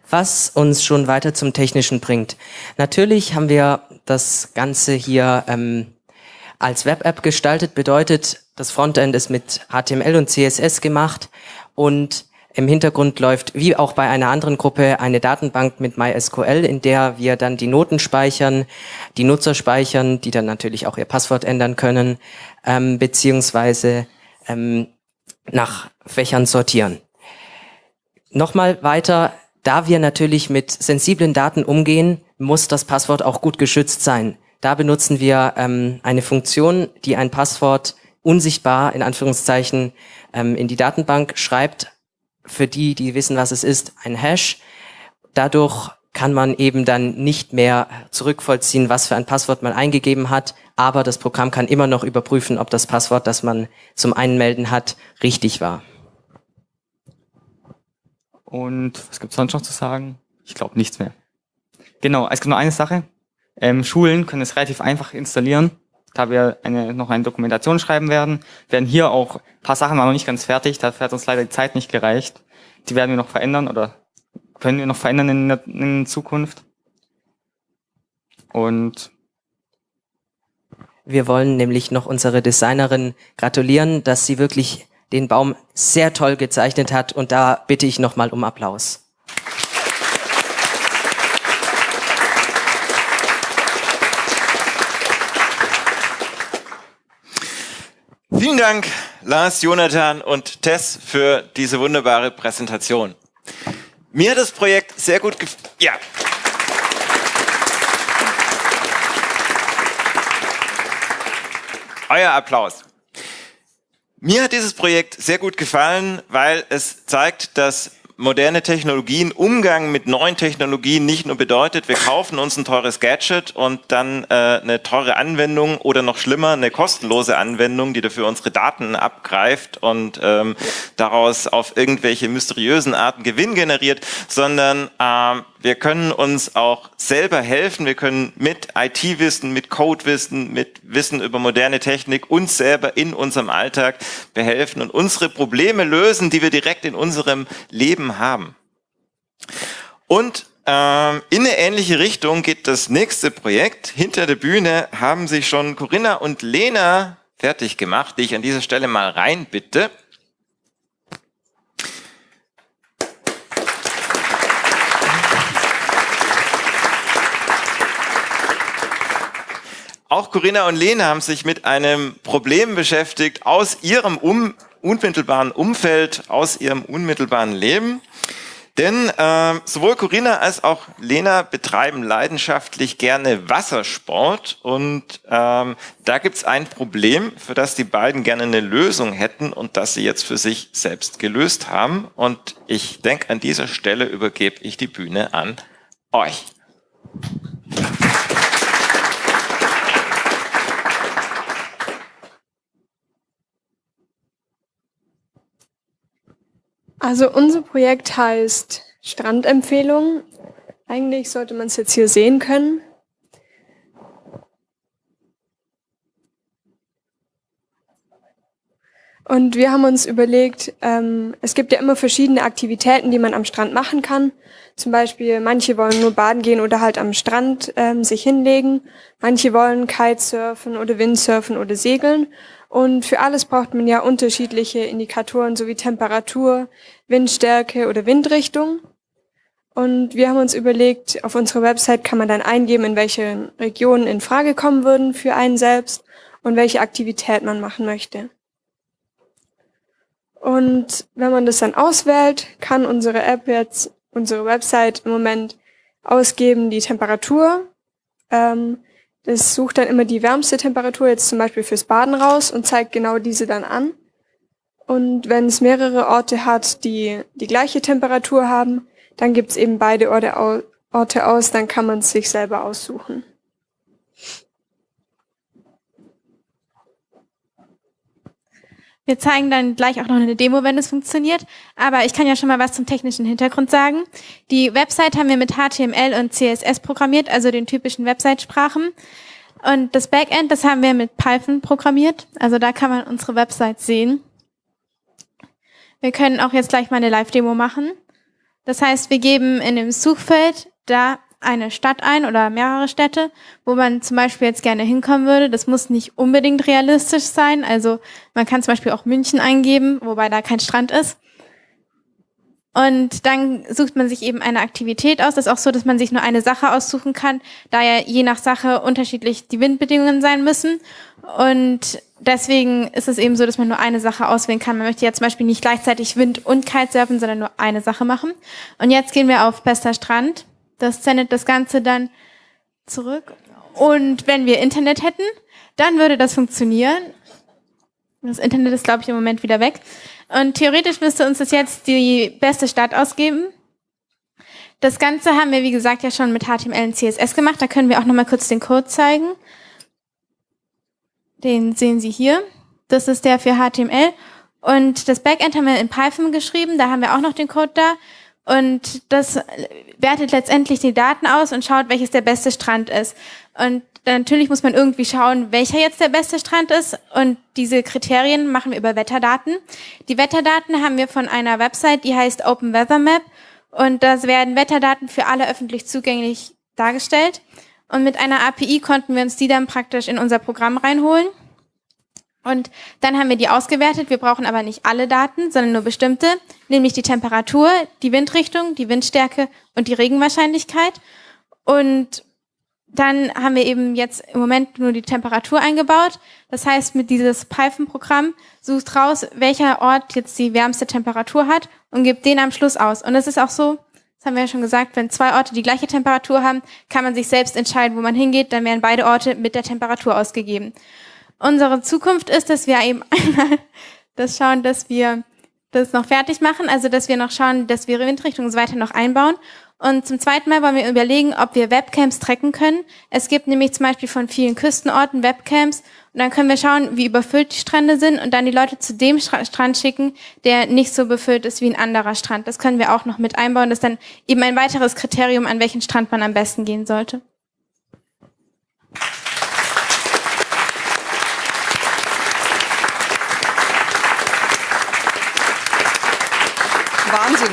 Was uns schon weiter zum Technischen bringt. Natürlich haben wir das Ganze hier ähm, als Web-App gestaltet, bedeutet, das Frontend ist mit HTML und CSS gemacht und im Hintergrund läuft, wie auch bei einer anderen Gruppe, eine Datenbank mit MySQL, in der wir dann die Noten speichern, die Nutzer speichern, die dann natürlich auch ihr Passwort ändern können, ähm, beziehungsweise ähm, nach Fächern sortieren. Nochmal weiter, da wir natürlich mit sensiblen Daten umgehen, muss das Passwort auch gut geschützt sein. Da benutzen wir ähm, eine Funktion, die ein Passwort unsichtbar in Anführungszeichen ähm, in die Datenbank schreibt, für die, die wissen, was es ist, ein Hash. Dadurch kann man eben dann nicht mehr zurückvollziehen, was für ein Passwort man eingegeben hat, aber das Programm kann immer noch überprüfen, ob das Passwort, das man zum Einmelden hat, richtig war. Und was gibt es sonst noch zu sagen? Ich glaube nichts mehr. Genau, es gibt nur eine Sache. Ähm, Schulen können es relativ einfach installieren da wir eine, noch eine Dokumentation schreiben werden, werden hier auch paar Sachen noch nicht ganz fertig, dafür hat uns leider die Zeit nicht gereicht. Die werden wir noch verändern oder können wir noch verändern in, der, in Zukunft. Und wir wollen nämlich noch unsere Designerin gratulieren, dass sie wirklich den Baum sehr toll gezeichnet hat und da bitte ich nochmal um Applaus. Vielen Dank, Lars, Jonathan und Tess, für diese wunderbare Präsentation. Mir hat das Projekt sehr gut gefallen. Ja. euer Applaus. Mir hat dieses Projekt sehr gut gefallen, weil es zeigt, dass moderne Technologien, Umgang mit neuen Technologien nicht nur bedeutet, wir kaufen uns ein teures Gadget und dann äh, eine teure Anwendung oder noch schlimmer, eine kostenlose Anwendung, die dafür unsere Daten abgreift und ähm, daraus auf irgendwelche mysteriösen Arten Gewinn generiert, sondern ähm, wir können uns auch selber helfen. Wir können mit IT-Wissen, mit Code-Wissen, mit Wissen über moderne Technik uns selber in unserem Alltag behelfen und unsere Probleme lösen, die wir direkt in unserem Leben haben. Und ähm, in eine ähnliche Richtung geht das nächste Projekt. Hinter der Bühne haben sich schon Corinna und Lena fertig gemacht, die ich an dieser Stelle mal reinbitte. Auch Corinna und Lena haben sich mit einem Problem beschäftigt aus ihrem um, unmittelbaren Umfeld, aus ihrem unmittelbaren Leben. Denn äh, sowohl Corinna als auch Lena betreiben leidenschaftlich gerne Wassersport und ähm, da gibt's ein Problem, für das die beiden gerne eine Lösung hätten und das sie jetzt für sich selbst gelöst haben. Und ich denke, an dieser Stelle übergebe ich die Bühne an euch. Also unser Projekt heißt Strandempfehlung. Eigentlich sollte man es jetzt hier sehen können. Und wir haben uns überlegt, ähm, es gibt ja immer verschiedene Aktivitäten, die man am Strand machen kann. Zum Beispiel, manche wollen nur baden gehen oder halt am Strand ähm, sich hinlegen. Manche wollen Kitesurfen oder Windsurfen oder segeln. Und für alles braucht man ja unterschiedliche Indikatoren sowie Temperatur, Windstärke oder Windrichtung. Und wir haben uns überlegt, auf unserer Website kann man dann eingeben, in welche Regionen in Frage kommen würden für einen selbst und welche Aktivität man machen möchte. Und wenn man das dann auswählt, kann unsere App jetzt, unsere Website im Moment ausgeben die Temperatur, ähm, es sucht dann immer die wärmste Temperatur, jetzt zum Beispiel fürs Baden raus und zeigt genau diese dann an. Und wenn es mehrere Orte hat, die die gleiche Temperatur haben, dann gibt es eben beide Orte, aus, dann kann man es sich selber aussuchen. Wir zeigen dann gleich auch noch eine Demo, wenn es funktioniert. Aber ich kann ja schon mal was zum technischen Hintergrund sagen. Die Website haben wir mit HTML und CSS programmiert, also den typischen Website-Sprachen. Und das Backend, das haben wir mit Python programmiert. Also da kann man unsere Website sehen. Wir können auch jetzt gleich mal eine Live-Demo machen. Das heißt, wir geben in dem Suchfeld da eine Stadt ein oder mehrere Städte, wo man zum Beispiel jetzt gerne hinkommen würde. Das muss nicht unbedingt realistisch sein. Also man kann zum Beispiel auch München eingeben, wobei da kein Strand ist. Und dann sucht man sich eben eine Aktivität aus. Das ist auch so, dass man sich nur eine Sache aussuchen kann, da ja je nach Sache unterschiedlich die Windbedingungen sein müssen. Und deswegen ist es eben so, dass man nur eine Sache auswählen kann. Man möchte ja zum Beispiel nicht gleichzeitig Wind und Kitesurfen, sondern nur eine Sache machen. Und jetzt gehen wir auf Bester Strand. Das sendet das Ganze dann zurück. Und wenn wir Internet hätten, dann würde das funktionieren. Das Internet ist, glaube ich, im Moment wieder weg. Und theoretisch müsste uns das jetzt die beste Stadt ausgeben. Das Ganze haben wir, wie gesagt, ja schon mit HTML und CSS gemacht. Da können wir auch nochmal kurz den Code zeigen. Den sehen Sie hier. Das ist der für HTML. Und das Backend haben wir in Python geschrieben. Da haben wir auch noch den Code da. Und das wertet letztendlich die Daten aus und schaut, welches der beste Strand ist. Und natürlich muss man irgendwie schauen, welcher jetzt der beste Strand ist. Und diese Kriterien machen wir über Wetterdaten. Die Wetterdaten haben wir von einer Website, die heißt Open Weather Map. Und da werden Wetterdaten für alle öffentlich zugänglich dargestellt. Und mit einer API konnten wir uns die dann praktisch in unser Programm reinholen. Und dann haben wir die ausgewertet. Wir brauchen aber nicht alle Daten, sondern nur bestimmte, nämlich die Temperatur, die Windrichtung, die Windstärke und die Regenwahrscheinlichkeit. Und dann haben wir eben jetzt im Moment nur die Temperatur eingebaut. Das heißt, mit dieses Python-Programm sucht raus, welcher Ort jetzt die wärmste Temperatur hat und gibt den am Schluss aus. Und es ist auch so, das haben wir ja schon gesagt, wenn zwei Orte die gleiche Temperatur haben, kann man sich selbst entscheiden, wo man hingeht. Dann werden beide Orte mit der Temperatur ausgegeben. Unsere Zukunft ist, dass wir eben einmal das schauen, dass wir das noch fertig machen, also dass wir noch schauen, dass wir Windrichtung und so weiter noch einbauen. Und zum zweiten Mal wollen wir überlegen, ob wir Webcams tracken können. Es gibt nämlich zum Beispiel von vielen Küstenorten Webcams und dann können wir schauen, wie überfüllt die Strände sind und dann die Leute zu dem Stra Strand schicken, der nicht so befüllt ist wie ein anderer Strand. Das können wir auch noch mit einbauen. Das ist dann eben ein weiteres Kriterium, an welchen Strand man am besten gehen sollte. Wahnsinn.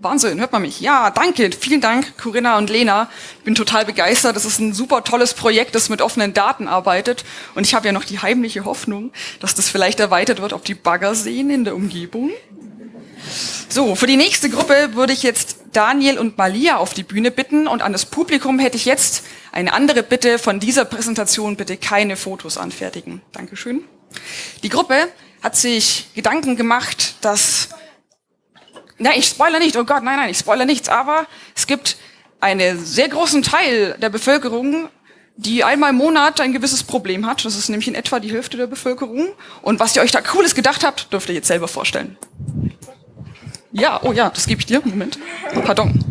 Wahnsinn, hört man mich? Ja, danke. Vielen Dank, Corinna und Lena. Ich bin total begeistert. Das ist ein super tolles Projekt, das mit offenen Daten arbeitet. Und ich habe ja noch die heimliche Hoffnung, dass das vielleicht erweitert wird auf die Baggerseen in der Umgebung. So, für die nächste Gruppe würde ich jetzt Daniel und Malia auf die Bühne bitten und an das Publikum hätte ich jetzt eine andere Bitte von dieser Präsentation bitte keine Fotos anfertigen. Dankeschön. Die Gruppe hat sich Gedanken gemacht, dass Nein, ich spoilere nicht, oh Gott, nein, nein, ich spoilere nichts, aber es gibt einen sehr großen Teil der Bevölkerung, die einmal im Monat ein gewisses Problem hat. Das ist nämlich in etwa die Hälfte der Bevölkerung. Und was ihr euch da Cooles gedacht habt, dürft ihr jetzt selber vorstellen. Ja, oh ja, das gebe ich dir. Moment. Pardon.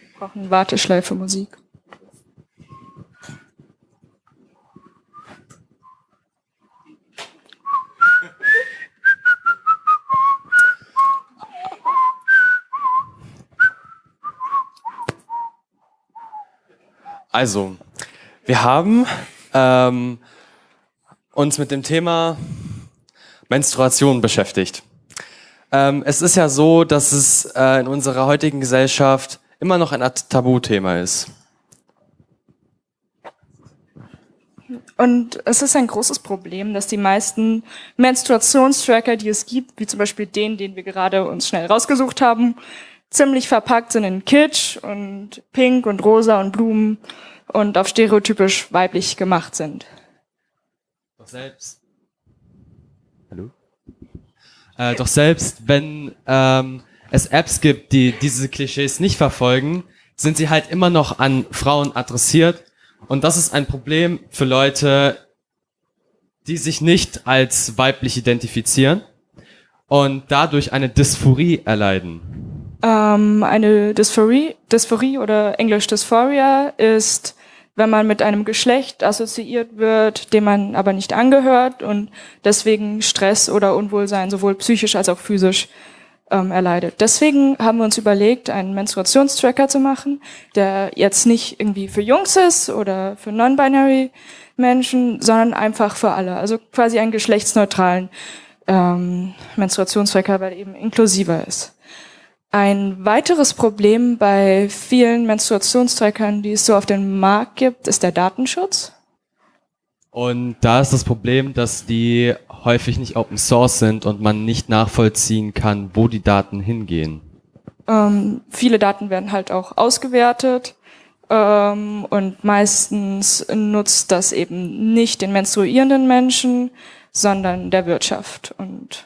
Wir brauchen Warteschleife Musik. Also, wir haben ähm, uns mit dem Thema Menstruation beschäftigt. Ähm, es ist ja so, dass es äh, in unserer heutigen Gesellschaft immer noch ein Tabuthema ist. Und es ist ein großes Problem, dass die meisten Menstruationstracker, die es gibt, wie zum Beispiel den, den wir gerade uns schnell rausgesucht haben, ziemlich verpackt sind in Kitsch und Pink und Rosa und Blumen und auf stereotypisch weiblich gemacht sind. Doch selbst. Hallo? Äh, doch selbst, wenn ähm, es Apps gibt, die diese Klischees nicht verfolgen, sind sie halt immer noch an Frauen adressiert. Und das ist ein Problem für Leute, die sich nicht als weiblich identifizieren und dadurch eine Dysphorie erleiden. Ähm, eine Dysphorie, Dysphorie oder Englisch Dysphoria ist, wenn man mit einem Geschlecht assoziiert wird, dem man aber nicht angehört und deswegen Stress oder Unwohlsein sowohl psychisch als auch physisch ähm, erleidet. Deswegen haben wir uns überlegt, einen Menstruationstracker zu machen, der jetzt nicht irgendwie für Jungs ist oder für non-binary Menschen, sondern einfach für alle. Also quasi einen geschlechtsneutralen ähm, Menstruationstracker, weil eben inklusiver ist. Ein weiteres Problem bei vielen Menstruationstrackern, die es so auf dem Markt gibt, ist der Datenschutz. Und da ist das Problem, dass die häufig nicht Open Source sind und man nicht nachvollziehen kann, wo die Daten hingehen. Ähm, viele Daten werden halt auch ausgewertet ähm, und meistens nutzt das eben nicht den menstruierenden Menschen, sondern der Wirtschaft und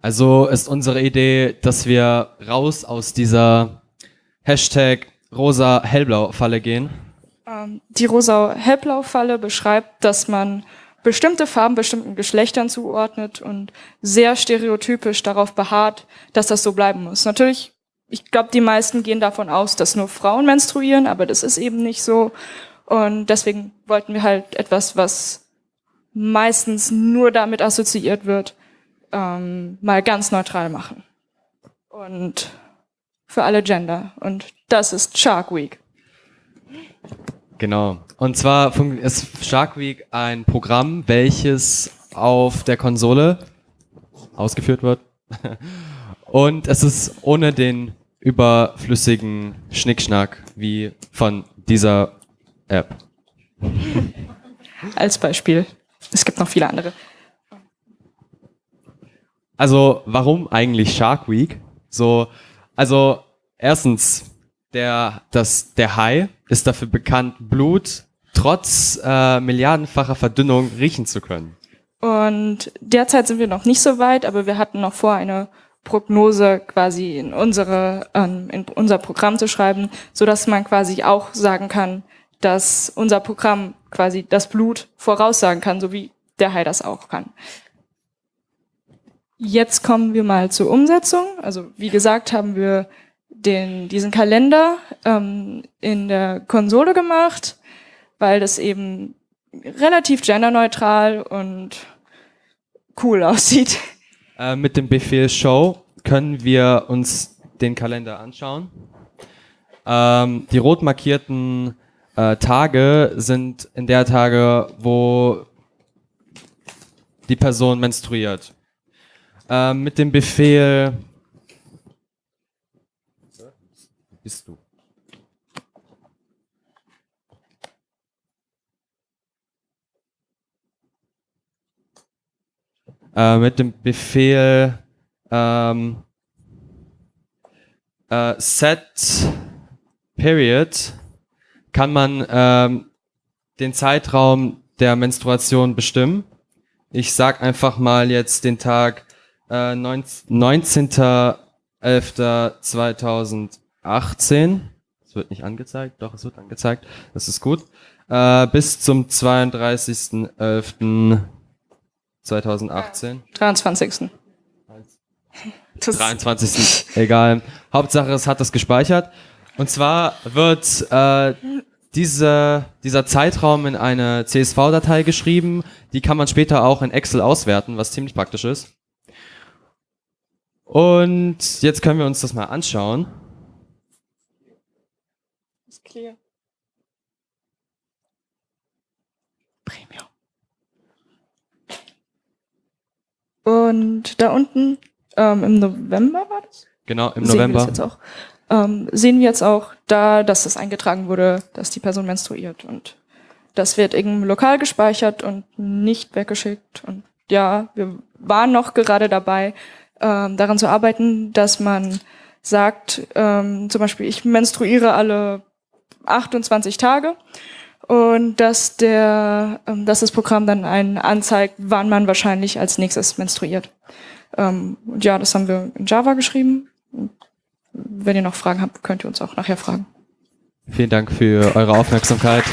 also ist unsere Idee, dass wir raus aus dieser Hashtag rosa-hellblau-Falle gehen. Ähm, die rosa-hellblau-Falle beschreibt, dass man bestimmte Farben bestimmten Geschlechtern zuordnet und sehr stereotypisch darauf beharrt, dass das so bleiben muss. Natürlich, ich glaube, die meisten gehen davon aus, dass nur Frauen menstruieren, aber das ist eben nicht so. Und deswegen wollten wir halt etwas, was meistens nur damit assoziiert wird, ähm, mal ganz neutral machen. Und für alle Gender. Und das ist Shark Week. Genau. Und zwar ist Shark Week ein Programm, welches auf der Konsole ausgeführt wird. Und es ist ohne den überflüssigen Schnickschnack wie von dieser App. Als Beispiel. Es gibt noch viele andere. Also, warum eigentlich Shark Week? So, also, erstens, der, das, der Hai ist dafür bekannt, Blut trotz äh, milliardenfacher Verdünnung riechen zu können. Und derzeit sind wir noch nicht so weit, aber wir hatten noch vor, eine Prognose quasi in unsere ähm, in unser Programm zu schreiben, so dass man quasi auch sagen kann, dass unser Programm quasi das Blut voraussagen kann, so wie der Hai das auch kann. Jetzt kommen wir mal zur Umsetzung. Also wie gesagt, haben wir den, diesen Kalender ähm, in der Konsole gemacht, weil das eben relativ genderneutral und cool aussieht. Äh, mit dem Befehl Show können wir uns den Kalender anschauen. Ähm, die rot markierten äh, Tage sind in der Tage, wo die Person menstruiert. Äh, mit dem Befehl bist du. Äh, mit dem Befehl ähm, äh, set period kann man ähm, den Zeitraum der Menstruation bestimmen. Ich sag einfach mal jetzt den Tag äh, 19.11.2018. Es wird nicht angezeigt, doch, es wird angezeigt. Das ist gut. Äh, bis zum 32.11.2018. 23. 23. Egal. Hauptsache, es hat das gespeichert. Und zwar wird äh, diese, dieser Zeitraum in eine CSV-Datei geschrieben. Die kann man später auch in Excel auswerten, was ziemlich praktisch ist. Und jetzt können wir uns das mal anschauen. Ist clear. Premium. Und da unten ähm, im November war das? Genau, im Sehen wir November. das jetzt auch. Ähm, sehen wir jetzt auch da, dass das eingetragen wurde, dass die Person menstruiert und das wird irgendwo lokal gespeichert und nicht weggeschickt. Und ja, wir waren noch gerade dabei, ähm, daran zu arbeiten, dass man sagt, ähm, zum Beispiel, ich menstruiere alle 28 Tage und dass der, ähm, dass das Programm dann einen anzeigt, wann man wahrscheinlich als nächstes menstruiert. Ähm, und ja, das haben wir in Java geschrieben. Wenn ihr noch Fragen habt, könnt ihr uns auch nachher fragen. Vielen Dank für eure Aufmerksamkeit.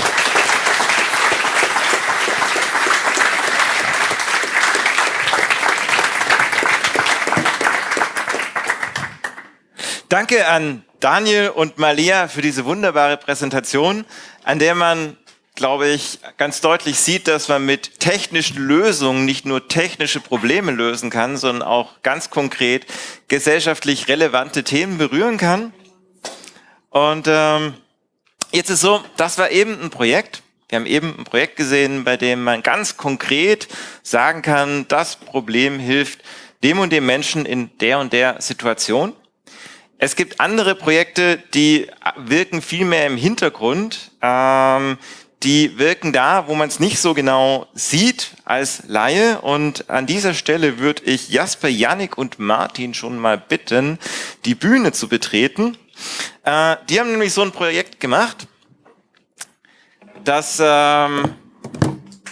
Danke an Daniel und Malia für diese wunderbare Präsentation, an der man, glaube ich, ganz deutlich sieht, dass man mit technischen Lösungen nicht nur technische Probleme lösen kann, sondern auch ganz konkret gesellschaftlich relevante Themen berühren kann. Und ähm, jetzt ist so, das war eben ein Projekt. Wir haben eben ein Projekt gesehen, bei dem man ganz konkret sagen kann, das Problem hilft dem und dem Menschen in der und der Situation. Es gibt andere Projekte, die wirken viel mehr im Hintergrund. Ähm, die wirken da, wo man es nicht so genau sieht als Laie. Und an dieser Stelle würde ich Jasper, Yannick und Martin schon mal bitten, die Bühne zu betreten. Äh, die haben nämlich so ein Projekt gemacht, das ähm,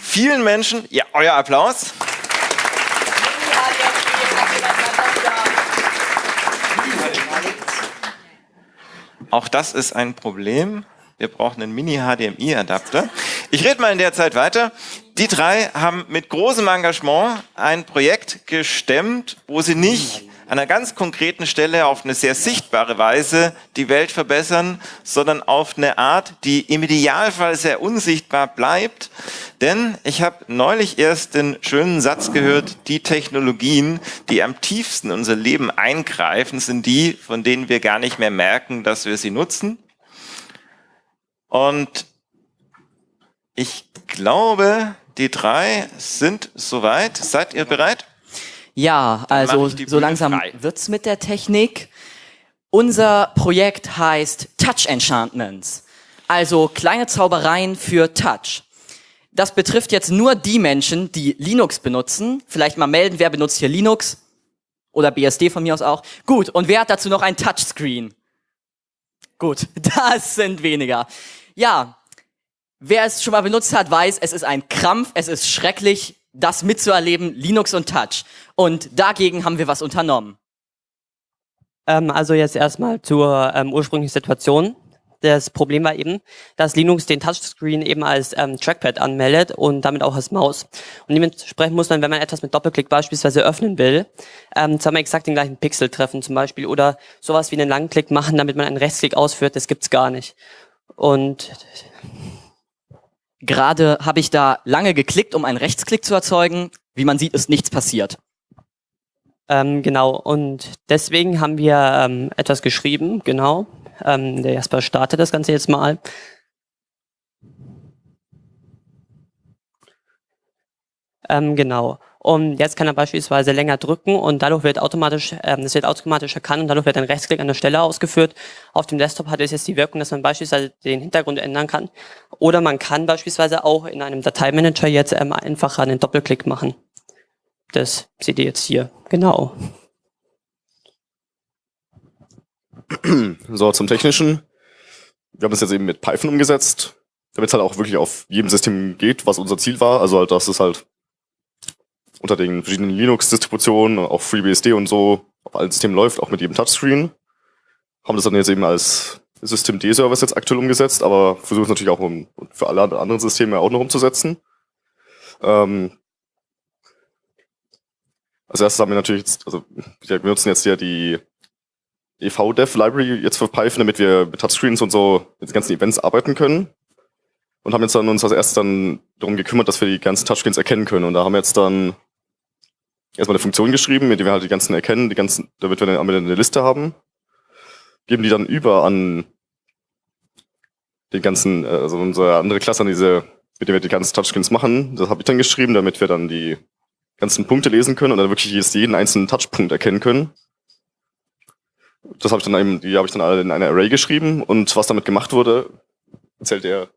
vielen Menschen, ja, euer Applaus. Auch das ist ein Problem. Wir brauchen einen Mini-HDMI-Adapter. Ich rede mal in der Zeit weiter. Die drei haben mit großem Engagement ein Projekt gestemmt, wo sie nicht an einer ganz konkreten Stelle auf eine sehr sichtbare Weise die Welt verbessern, sondern auf eine Art, die im Idealfall sehr unsichtbar bleibt. Denn ich habe neulich erst den schönen Satz gehört, die Technologien, die am tiefsten unser Leben eingreifen, sind die, von denen wir gar nicht mehr merken, dass wir sie nutzen. Und ich glaube, die drei sind soweit. Seid ihr bereit? Ja, also so langsam wird's mit der Technik. Unser Projekt heißt Touch Enchantments, also kleine Zaubereien für Touch. Das betrifft jetzt nur die Menschen, die Linux benutzen. Vielleicht mal melden, wer benutzt hier Linux? Oder BSD von mir aus auch. Gut, und wer hat dazu noch ein Touchscreen? Gut, das sind weniger. Ja, wer es schon mal benutzt hat, weiß, es ist ein Krampf, es ist schrecklich, das mitzuerleben, Linux und Touch. Und dagegen haben wir was unternommen. Ähm, also jetzt erstmal zur ähm, ursprünglichen Situation. Das Problem war eben, dass Linux den Touchscreen eben als ähm, Trackpad anmeldet und damit auch als Maus. Und dementsprechend muss man, wenn man etwas mit Doppelklick beispielsweise öffnen will, ähm, zweimal exakt den gleichen Pixel treffen zum Beispiel oder sowas wie einen Langklick machen, damit man einen Rechtsklick ausführt. Das gibt's gar nicht. Und Gerade habe ich da lange geklickt, um einen Rechtsklick zu erzeugen. Wie man sieht, ist nichts passiert. Ähm, genau, und deswegen haben wir ähm, etwas geschrieben, genau. Ähm, der Jasper startet das Ganze jetzt mal. Ähm, genau. Und jetzt kann er beispielsweise länger drücken und dadurch wird automatisch, ähm, das wird automatisch erkannt und dadurch wird ein Rechtsklick an der Stelle ausgeführt. Auf dem Desktop hat es jetzt die Wirkung, dass man beispielsweise den Hintergrund ändern kann. Oder man kann beispielsweise auch in einem Dateimanager jetzt ähm, einfach einen Doppelklick machen. Das seht ihr jetzt hier. Genau. So, zum Technischen. Wir haben es jetzt eben mit Python umgesetzt, damit es halt auch wirklich auf jedem System geht, was unser Ziel war. Also halt, dass es halt unter den verschiedenen Linux-Distributionen, auch FreeBSD und so, auf allen Systemen läuft, auch mit jedem Touchscreen. Haben das dann jetzt eben als System-D-Service jetzt aktuell umgesetzt, aber versuchen es natürlich auch um, für alle anderen Systeme auch noch umzusetzen. Ähm, als erstes haben wir natürlich jetzt, also wir benutzen jetzt ja die EV-Dev-Library jetzt für Python, damit wir mit Touchscreens und so mit den ganzen Events arbeiten können. Und haben jetzt dann uns als erstes dann darum gekümmert, dass wir die ganzen Touchscreens erkennen können. Und da haben wir jetzt dann erstmal eine Funktion geschrieben, mit der wir halt die ganzen erkennen, die ganzen, damit wir dann eine Liste haben. Geben die dann über an den ganzen, äh, also unsere andere Klasse an diese, mit der wir die ganzen Touchscreens machen. Das habe ich dann geschrieben, damit wir dann die ganzen Punkte lesen können und dann wirklich jeden einzelnen Touchpunkt erkennen können. Das habe ich dann eben, die habe ich dann alle in eine Array geschrieben und was damit gemacht wurde, erzählt er.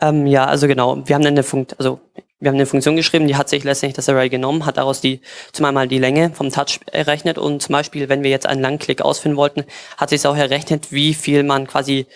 Ähm, ja, also genau. Wir haben eine Funktion, also wir haben eine Funktion geschrieben, die hat sich letztendlich das Array genommen, hat daraus die zum einmal die Länge vom Touch errechnet und zum Beispiel, wenn wir jetzt einen Langklick ausführen wollten, hat sich auch errechnet, wie viel man quasi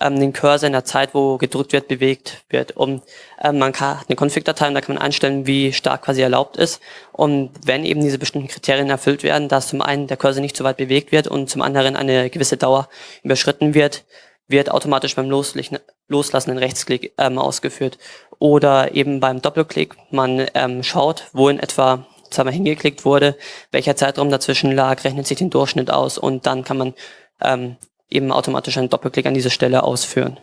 ähm, den Cursor in der Zeit, wo gedrückt wird, bewegt wird. Und ähm, man kann eine Config-Datei und da kann man einstellen, wie stark quasi erlaubt ist. Und wenn eben diese bestimmten Kriterien erfüllt werden, dass zum einen der Cursor nicht so weit bewegt wird und zum anderen eine gewisse Dauer überschritten wird, wird automatisch beim Loslassen ein Rechtsklick ähm, ausgeführt. Oder eben beim Doppelklick, man ähm, schaut, wo in etwa zweimal hingeklickt wurde, welcher Zeitraum dazwischen lag, rechnet sich den Durchschnitt aus und dann kann man ähm, eben automatisch einen Doppelklick an diese Stelle ausführen.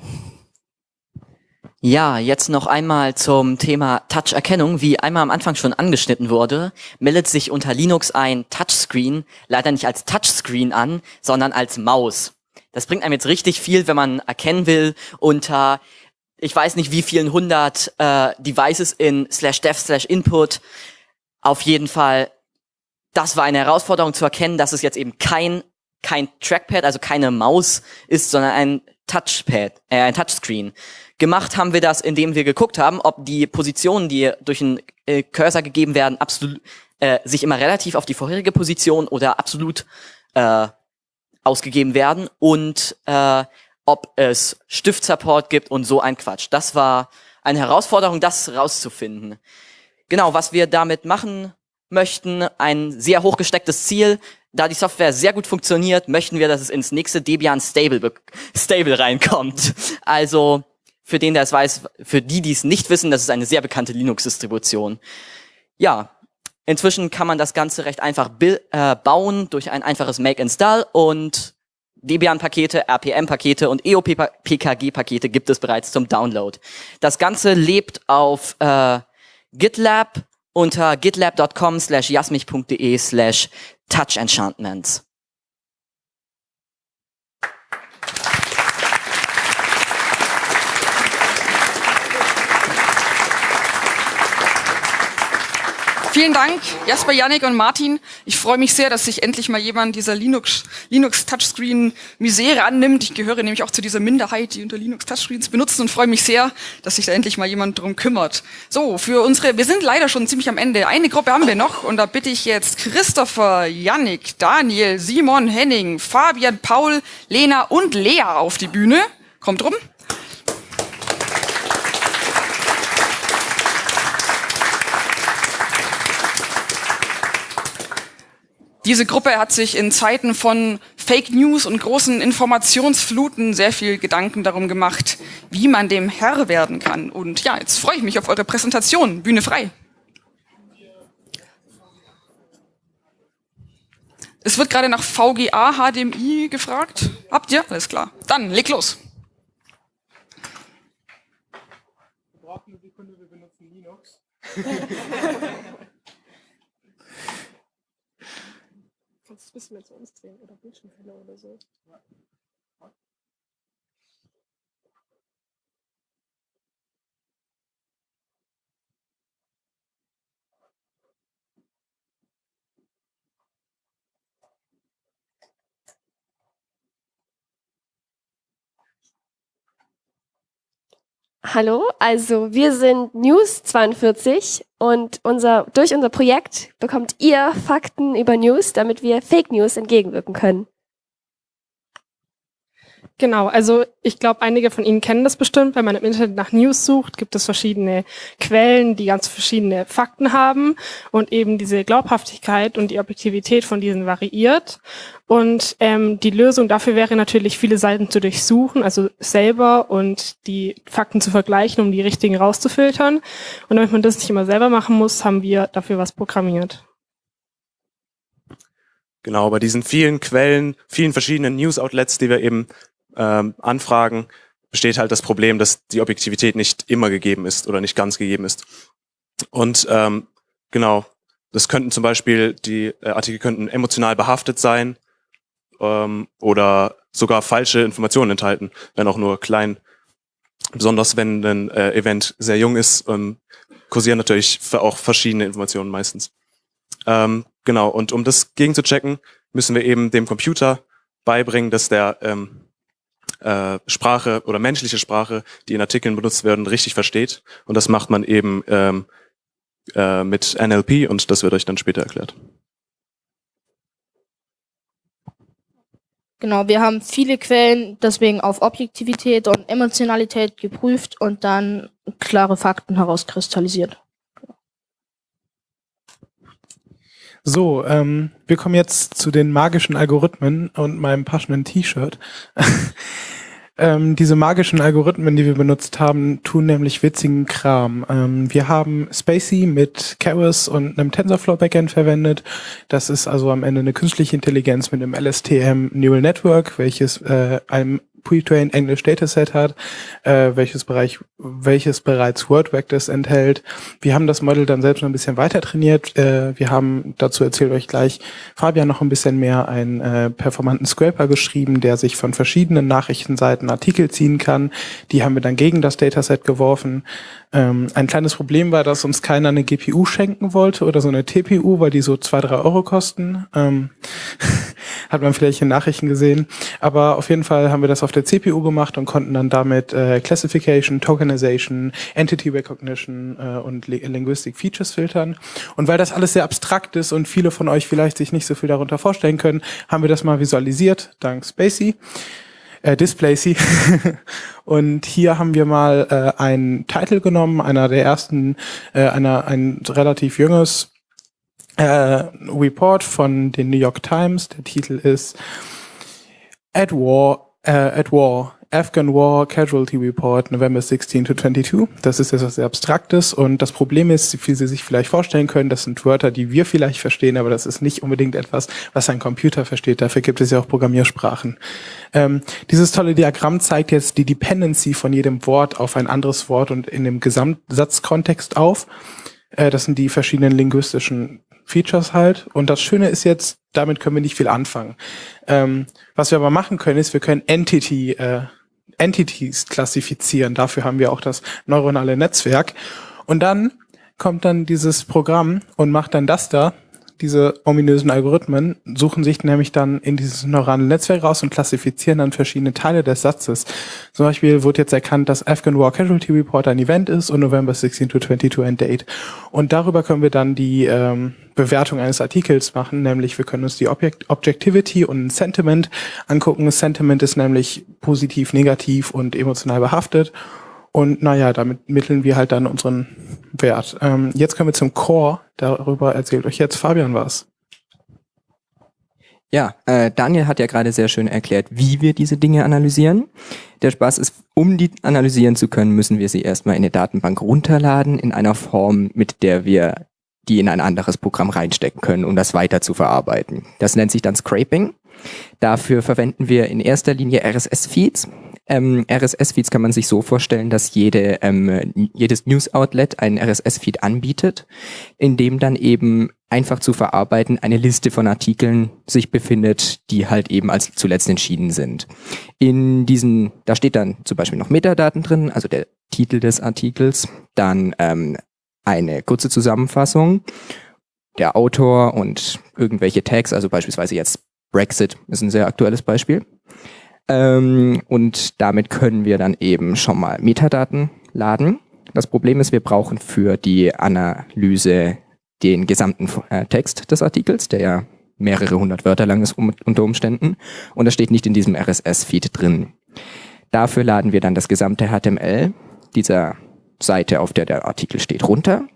Ja, jetzt noch einmal zum Thema Touch-Erkennung. Wie einmal am Anfang schon angeschnitten wurde, meldet sich unter Linux ein Touchscreen leider nicht als Touchscreen an, sondern als Maus. Das bringt einem jetzt richtig viel, wenn man erkennen will unter ich weiß nicht wie vielen hundert äh, Devices in slash dev slash input. Auf jeden Fall, das war eine Herausforderung zu erkennen, dass es jetzt eben kein kein Trackpad, also keine Maus ist, sondern ein Touchpad, äh, ein Touchscreen. Gemacht haben wir das, indem wir geguckt haben, ob die Positionen, die durch einen äh, Cursor gegeben werden, absolut äh, sich immer relativ auf die vorherige Position oder absolut äh, ausgegeben werden und äh, ob es Stiftsupport gibt und so ein Quatsch. Das war eine Herausforderung, das rauszufinden. Genau, was wir damit machen möchten, ein sehr hochgestecktes Ziel, da die Software sehr gut funktioniert, möchten wir, dass es ins nächste Debian Stable, Stable reinkommt. Also für den, der es weiß, für die, die es nicht wissen, das ist eine sehr bekannte Linux-Distribution. Ja, inzwischen kann man das Ganze recht einfach äh, bauen durch ein einfaches Make-Install und Debian-Pakete, RPM-Pakete und EOPKG-Pakete gibt es bereits zum Download. Das Ganze lebt auf äh, GitLab unter gitlab.com slash jasmich.de slash touch Vielen Dank, Jasper, Yannick und Martin. Ich freue mich sehr, dass sich endlich mal jemand dieser Linux, Linux Touchscreen Misere annimmt. Ich gehöre nämlich auch zu dieser Minderheit, die unter Linux Touchscreens benutzen und freue mich sehr, dass sich da endlich mal jemand drum kümmert. So, für unsere, wir sind leider schon ziemlich am Ende. Eine Gruppe haben wir noch und da bitte ich jetzt Christopher, Yannick, Daniel, Simon, Henning, Fabian, Paul, Lena und Lea auf die Bühne. Kommt rum. Diese Gruppe hat sich in Zeiten von Fake News und großen Informationsfluten sehr viel Gedanken darum gemacht, wie man dem Herr werden kann. Und ja, jetzt freue ich mich auf eure Präsentation. Bühne frei. Es wird gerade nach VGA HDMI gefragt. Habt ihr? Alles klar. Dann leg los. Wir brauchen eine Sekunde, wir benutzen Linux. Kannst du ein bisschen mehr zu uns drehen oder Bildschirmfehler oder so? Hallo, also wir sind News 42 und unser, durch unser Projekt bekommt ihr Fakten über News, damit wir Fake News entgegenwirken können. Genau, also ich glaube, einige von Ihnen kennen das bestimmt. Wenn man im Internet nach News sucht, gibt es verschiedene Quellen, die ganz verschiedene Fakten haben und eben diese Glaubhaftigkeit und die Objektivität von diesen variiert. Und ähm, die Lösung dafür wäre natürlich, viele Seiten zu durchsuchen, also selber und die Fakten zu vergleichen, um die richtigen rauszufiltern. Und damit man das nicht immer selber machen muss, haben wir dafür was programmiert. Genau, bei diesen vielen Quellen, vielen verschiedenen News-Outlets, die wir eben ähm, Anfragen besteht halt das Problem, dass die Objektivität nicht immer gegeben ist oder nicht ganz gegeben ist. Und ähm, genau, das könnten zum Beispiel, die äh, Artikel könnten emotional behaftet sein ähm, oder sogar falsche Informationen enthalten, wenn auch nur klein. Besonders wenn ein äh, Event sehr jung ist, ähm, kursieren natürlich auch verschiedene Informationen meistens. Ähm, genau, und um das gegenzuchecken, müssen wir eben dem Computer beibringen, dass der ähm, äh, Sprache oder menschliche Sprache, die in Artikeln benutzt werden, richtig versteht. Und das macht man eben ähm, äh, mit NLP und das wird euch dann später erklärt. Genau, wir haben viele Quellen deswegen auf Objektivität und Emotionalität geprüft und dann klare Fakten herauskristallisiert. So, ähm, wir kommen jetzt zu den magischen Algorithmen und meinem passenden T-Shirt. ähm, diese magischen Algorithmen, die wir benutzt haben, tun nämlich witzigen Kram. Ähm, wir haben Spacey mit Keras und einem TensorFlow Backend verwendet. Das ist also am Ende eine künstliche Intelligenz mit einem LSTM Neural Network, welches äh, einem Pre-Trained English Dataset hat, äh, welches Bereich, welches bereits Word Vectors enthält. Wir haben das Model dann selbst noch ein bisschen weiter trainiert. Äh, wir haben, dazu erzählt euch gleich Fabian noch ein bisschen mehr, einen äh, performanten Scraper geschrieben, der sich von verschiedenen Nachrichtenseiten Artikel ziehen kann. Die haben wir dann gegen das Dataset geworfen. Ähm, ein kleines Problem war, dass uns keiner eine GPU schenken wollte oder so eine TPU, weil die so zwei, drei Euro kosten. Ähm, hat man vielleicht in Nachrichten gesehen. Aber auf jeden Fall haben wir das auf der CPU gemacht und konnten dann damit äh, Classification, Tokenization, Entity Recognition äh, und Linguistic Features filtern. Und weil das alles sehr abstrakt ist und viele von euch vielleicht sich nicht so viel darunter vorstellen können, haben wir das mal visualisiert, dank Spacey äh, Displacy. und hier haben wir mal äh, einen Titel genommen, einer der ersten, äh, einer, ein relativ junges äh, Report von den New York Times. Der Titel ist At War, äh, at War, Afghan War Casualty Report November 16 to 22. Das ist etwas sehr Abstraktes und das Problem ist, wie Sie sich vielleicht vorstellen können, das sind Wörter, die wir vielleicht verstehen, aber das ist nicht unbedingt etwas, was ein Computer versteht. Dafür gibt es ja auch Programmiersprachen. Ähm, dieses tolle Diagramm zeigt jetzt die Dependency von jedem Wort auf ein anderes Wort und in dem Gesamtsatzkontext auf. Äh, das sind die verschiedenen linguistischen Features halt. Und das Schöne ist jetzt, damit können wir nicht viel anfangen. Ähm, was wir aber machen können, ist, wir können Entity äh, Entities klassifizieren. Dafür haben wir auch das neuronale Netzwerk. Und dann kommt dann dieses Programm und macht dann das da. Diese ominösen Algorithmen suchen sich nämlich dann in dieses neurale Netzwerk raus und klassifizieren dann verschiedene Teile des Satzes. Zum Beispiel wurde jetzt erkannt, dass Afghan War Casualty Report ein Event ist und November 16 to 22 ein Date. Und darüber können wir dann die ähm, Bewertung eines Artikels machen, nämlich wir können uns die Object Objectivity und Sentiment angucken. Sentiment ist nämlich positiv, negativ und emotional behaftet. Und naja, damit mitteln wir halt dann unseren Wert. Ähm, jetzt kommen wir zum Core. Darüber erzählt euch jetzt Fabian was. Ja, äh, Daniel hat ja gerade sehr schön erklärt, wie wir diese Dinge analysieren. Der Spaß ist, um die analysieren zu können, müssen wir sie erstmal in eine Datenbank runterladen, in einer Form, mit der wir die in ein anderes Programm reinstecken können, um das weiter zu verarbeiten. Das nennt sich dann Scraping. Dafür verwenden wir in erster Linie RSS-Feeds. Ähm, RSS-Feeds kann man sich so vorstellen, dass jede, ähm, jedes News-Outlet einen RSS-Feed anbietet, in dem dann eben einfach zu verarbeiten eine Liste von Artikeln sich befindet, die halt eben als zuletzt entschieden sind. In diesen, da steht dann zum Beispiel noch Metadaten drin, also der Titel des Artikels, dann ähm, eine kurze Zusammenfassung, der Autor und irgendwelche Tags, also beispielsweise jetzt Brexit ist ein sehr aktuelles Beispiel. Ähm, und damit können wir dann eben schon mal Metadaten laden. Das Problem ist, wir brauchen für die Analyse den gesamten äh, Text des Artikels, der ja mehrere hundert Wörter lang ist um, unter Umständen. Und das steht nicht in diesem RSS-Feed drin. Dafür laden wir dann das gesamte HTML dieser Seite, auf der der Artikel steht, runter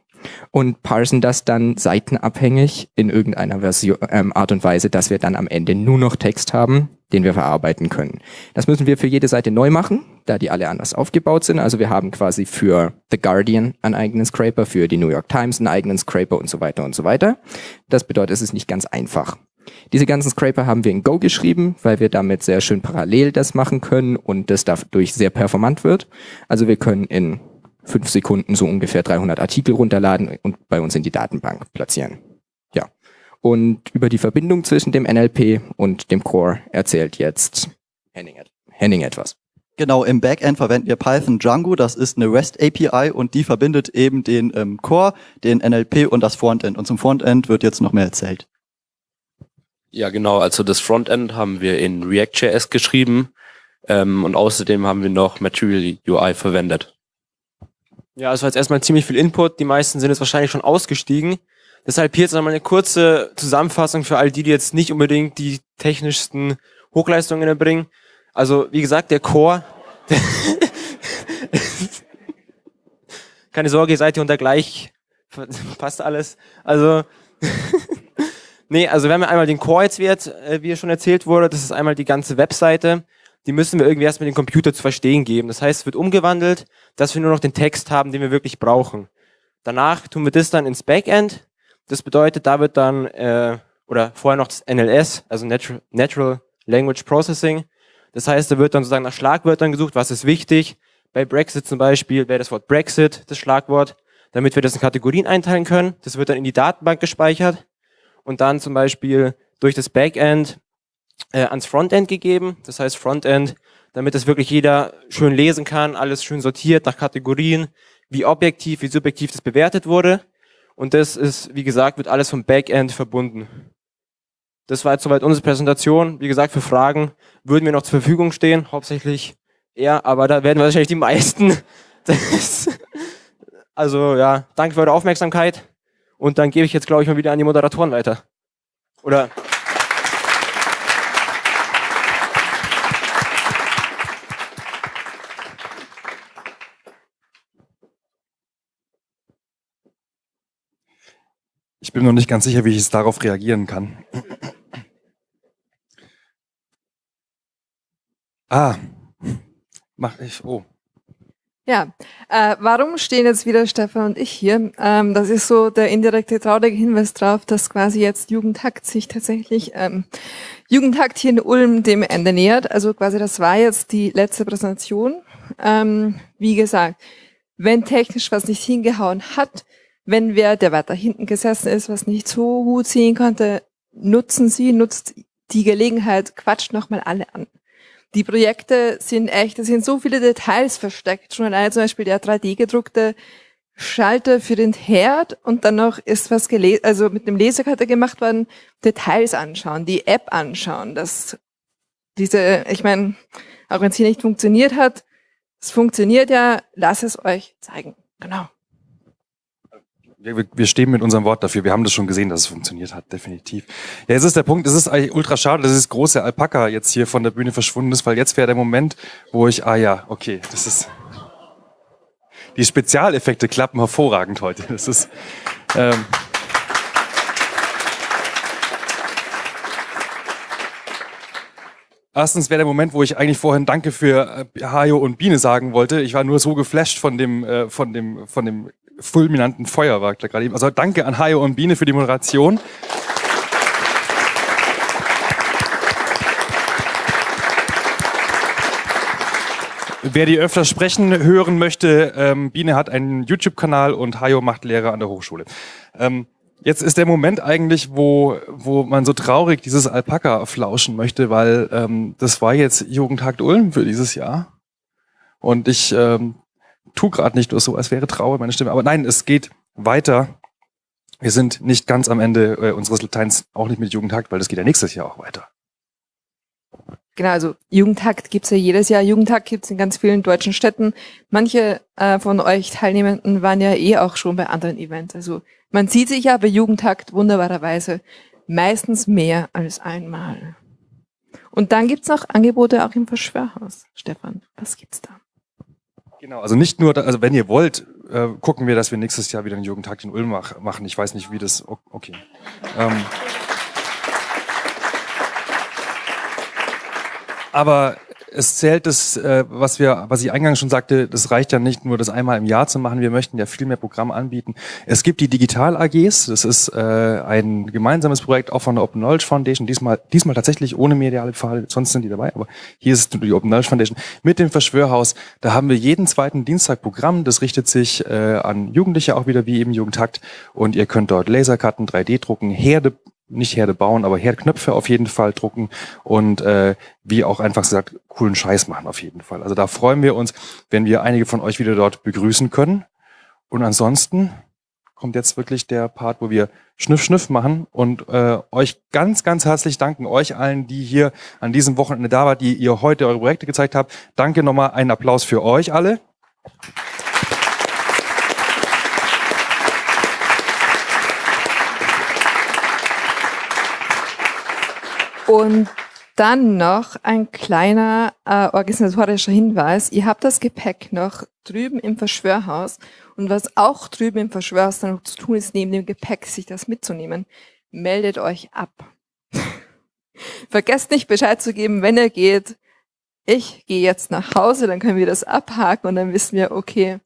und parsen das dann seitenabhängig in irgendeiner Version, ähm, Art und Weise, dass wir dann am Ende nur noch Text haben, den wir verarbeiten können. Das müssen wir für jede Seite neu machen, da die alle anders aufgebaut sind. Also wir haben quasi für The Guardian einen eigenen Scraper, für die New York Times einen eigenen Scraper und so weiter und so weiter. Das bedeutet, es ist nicht ganz einfach. Diese ganzen Scraper haben wir in Go geschrieben, weil wir damit sehr schön parallel das machen können und das dadurch sehr performant wird. Also wir können in fünf Sekunden so ungefähr 300 Artikel runterladen und bei uns in die Datenbank platzieren. Ja. Und über die Verbindung zwischen dem NLP und dem Core erzählt jetzt Henning, Henning etwas. Genau, im Backend verwenden wir Python Django, das ist eine REST API und die verbindet eben den ähm, Core, den NLP und das Frontend. Und zum Frontend wird jetzt noch mehr erzählt. Ja, genau, also das Frontend haben wir in React.js geschrieben ähm, und außerdem haben wir noch Material UI verwendet. Ja, es war jetzt erstmal ziemlich viel Input. Die meisten sind jetzt wahrscheinlich schon ausgestiegen. Deshalb hier jetzt nochmal eine kurze Zusammenfassung für all die, die jetzt nicht unbedingt die technischsten Hochleistungen erbringen. Also, wie gesagt, der Core. Keine Sorge, ihr seid hier unter gleich. Passt alles. Also, nee, also wir haben ja einmal den Core jetzt, wie, jetzt, äh, wie schon erzählt wurde. Das ist einmal die ganze Webseite die müssen wir irgendwie erst mit dem Computer zu verstehen geben. Das heißt, es wird umgewandelt, dass wir nur noch den Text haben, den wir wirklich brauchen. Danach tun wir das dann ins Backend. Das bedeutet, da wird dann, äh, oder vorher noch das NLS, also Natural, Natural Language Processing. Das heißt, da wird dann sozusagen nach Schlagwörtern gesucht, was ist wichtig. Bei Brexit zum Beispiel wäre das Wort Brexit das Schlagwort, damit wir das in Kategorien einteilen können. Das wird dann in die Datenbank gespeichert und dann zum Beispiel durch das Backend äh, ans Frontend gegeben. Das heißt Frontend, damit das wirklich jeder schön lesen kann, alles schön sortiert nach Kategorien, wie objektiv, wie subjektiv das bewertet wurde. Und das ist, wie gesagt, wird alles vom Backend verbunden. Das war jetzt soweit unsere Präsentation. Wie gesagt, für Fragen würden wir noch zur Verfügung stehen, hauptsächlich er, aber da werden wahrscheinlich die meisten. also ja, danke für eure Aufmerksamkeit und dann gebe ich jetzt, glaube ich, mal wieder an die Moderatoren weiter. Oder Ich bin noch nicht ganz sicher, wie ich es darauf reagieren kann. Ah, mach ich. Oh. Ja, äh, warum stehen jetzt wieder Stefan und ich hier? Ähm, das ist so der indirekte traurige Hinweis darauf, dass quasi jetzt Jugendhakt sich tatsächlich ähm, Jugendhakt hier in Ulm dem Ende nähert. Also quasi das war jetzt die letzte Präsentation. Ähm, wie gesagt, wenn technisch was nicht hingehauen hat, wenn wer, der weiter hinten gesessen ist, was nicht so gut sehen konnte, nutzen Sie, nutzt die Gelegenheit, quatscht nochmal alle an. Die Projekte sind echt, es sind so viele Details versteckt. Schon alleine zum Beispiel der 3D-gedruckte Schalter für den Herd und dann noch ist was gelesen, also mit dem Lasercutter gemacht worden, Details anschauen, die App anschauen, dass diese, ich meine, auch wenn es hier nicht funktioniert hat, es funktioniert ja, lass es euch zeigen. Genau wir, wir stehen mit unserem Wort dafür. Wir haben das schon gesehen, dass es funktioniert hat, definitiv. Ja, jetzt ist der Punkt, es ist eigentlich ultra schade, dass das große Alpaka jetzt hier von der Bühne verschwunden ist, weil jetzt wäre der Moment, wo ich, ah ja, okay, das ist, die Spezialeffekte klappen hervorragend heute. Das ist, ähm, erstens wäre der Moment, wo ich eigentlich vorhin Danke für äh, Hajo und Biene sagen wollte. Ich war nur so geflasht von dem, äh, von dem, von dem fulminanten Feuerwerk da gerade eben. Also danke an Hajo und Biene für die Moderation. Wer die öfter sprechen hören möchte, ähm, Biene hat einen YouTube-Kanal und Hajo macht Lehre an der Hochschule. Ähm, jetzt ist der Moment eigentlich, wo, wo man so traurig dieses Alpaka flauschen möchte, weil ähm, das war jetzt Jugendtag Ulm für dieses Jahr. Und ich ähm, tu gerade nicht nur so, als wäre traurig meine Stimme. Aber nein, es geht weiter. Wir sind nicht ganz am Ende äh, unseres Lateins, auch nicht mit Jugendtag, weil das geht ja nächstes Jahr auch weiter. Genau, also Jugendtag gibt's ja jedes Jahr. Jugendtag gibt's in ganz vielen deutschen Städten. Manche äh, von euch Teilnehmenden waren ja eh auch schon bei anderen Events. Also man sieht sich ja bei Jugendtag wunderbarerweise meistens mehr als einmal. Und dann gibt's noch Angebote auch im Verschwörhaus. Stefan, was gibt's da? Genau, also nicht nur, also wenn ihr wollt, äh, gucken wir, dass wir nächstes Jahr wieder einen Jugendtag in Ulm mach, machen. Ich weiß nicht, wie das, okay. Ähm, Aber es zählt das, äh, was wir, was ich eingangs schon sagte, das reicht ja nicht nur, das einmal im Jahr zu machen. Wir möchten ja viel mehr Programme anbieten. Es gibt die Digital AGs. Das ist äh, ein gemeinsames Projekt auch von der Open Knowledge Foundation. Diesmal, diesmal tatsächlich ohne mediale Pfade. Sonst sind die dabei, aber hier ist die Open Knowledge Foundation mit dem Verschwörhaus. Da haben wir jeden zweiten Dienstag Programm. Das richtet sich äh, an Jugendliche auch wieder wie eben Jugendtakt. Und ihr könnt dort Laserkarten, 3D drucken, Herde nicht Herde bauen, aber Herdknöpfe auf jeden Fall drucken und äh, wie auch einfach gesagt, coolen Scheiß machen auf jeden Fall. Also da freuen wir uns, wenn wir einige von euch wieder dort begrüßen können. Und ansonsten kommt jetzt wirklich der Part, wo wir Schniff Schniff machen und äh, euch ganz, ganz herzlich danken, euch allen, die hier an diesem Wochenende da wart, die ihr heute eure Projekte gezeigt habt. Danke nochmal, einen Applaus für euch alle. Und dann noch ein kleiner äh, organisatorischer Hinweis. Ihr habt das Gepäck noch drüben im Verschwörhaus. Und was auch drüben im Verschwörhaus dann noch zu tun ist, neben dem Gepäck sich das mitzunehmen, meldet euch ab. Vergesst nicht Bescheid zu geben, wenn ihr geht. Ich gehe jetzt nach Hause, dann können wir das abhaken und dann wissen wir, okay,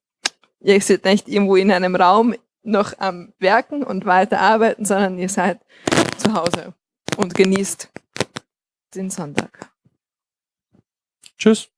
ihr seid nicht irgendwo in einem Raum noch am Werken und weiter arbeiten, sondern ihr seid zu Hause und genießt den Sonntag. Tschüss.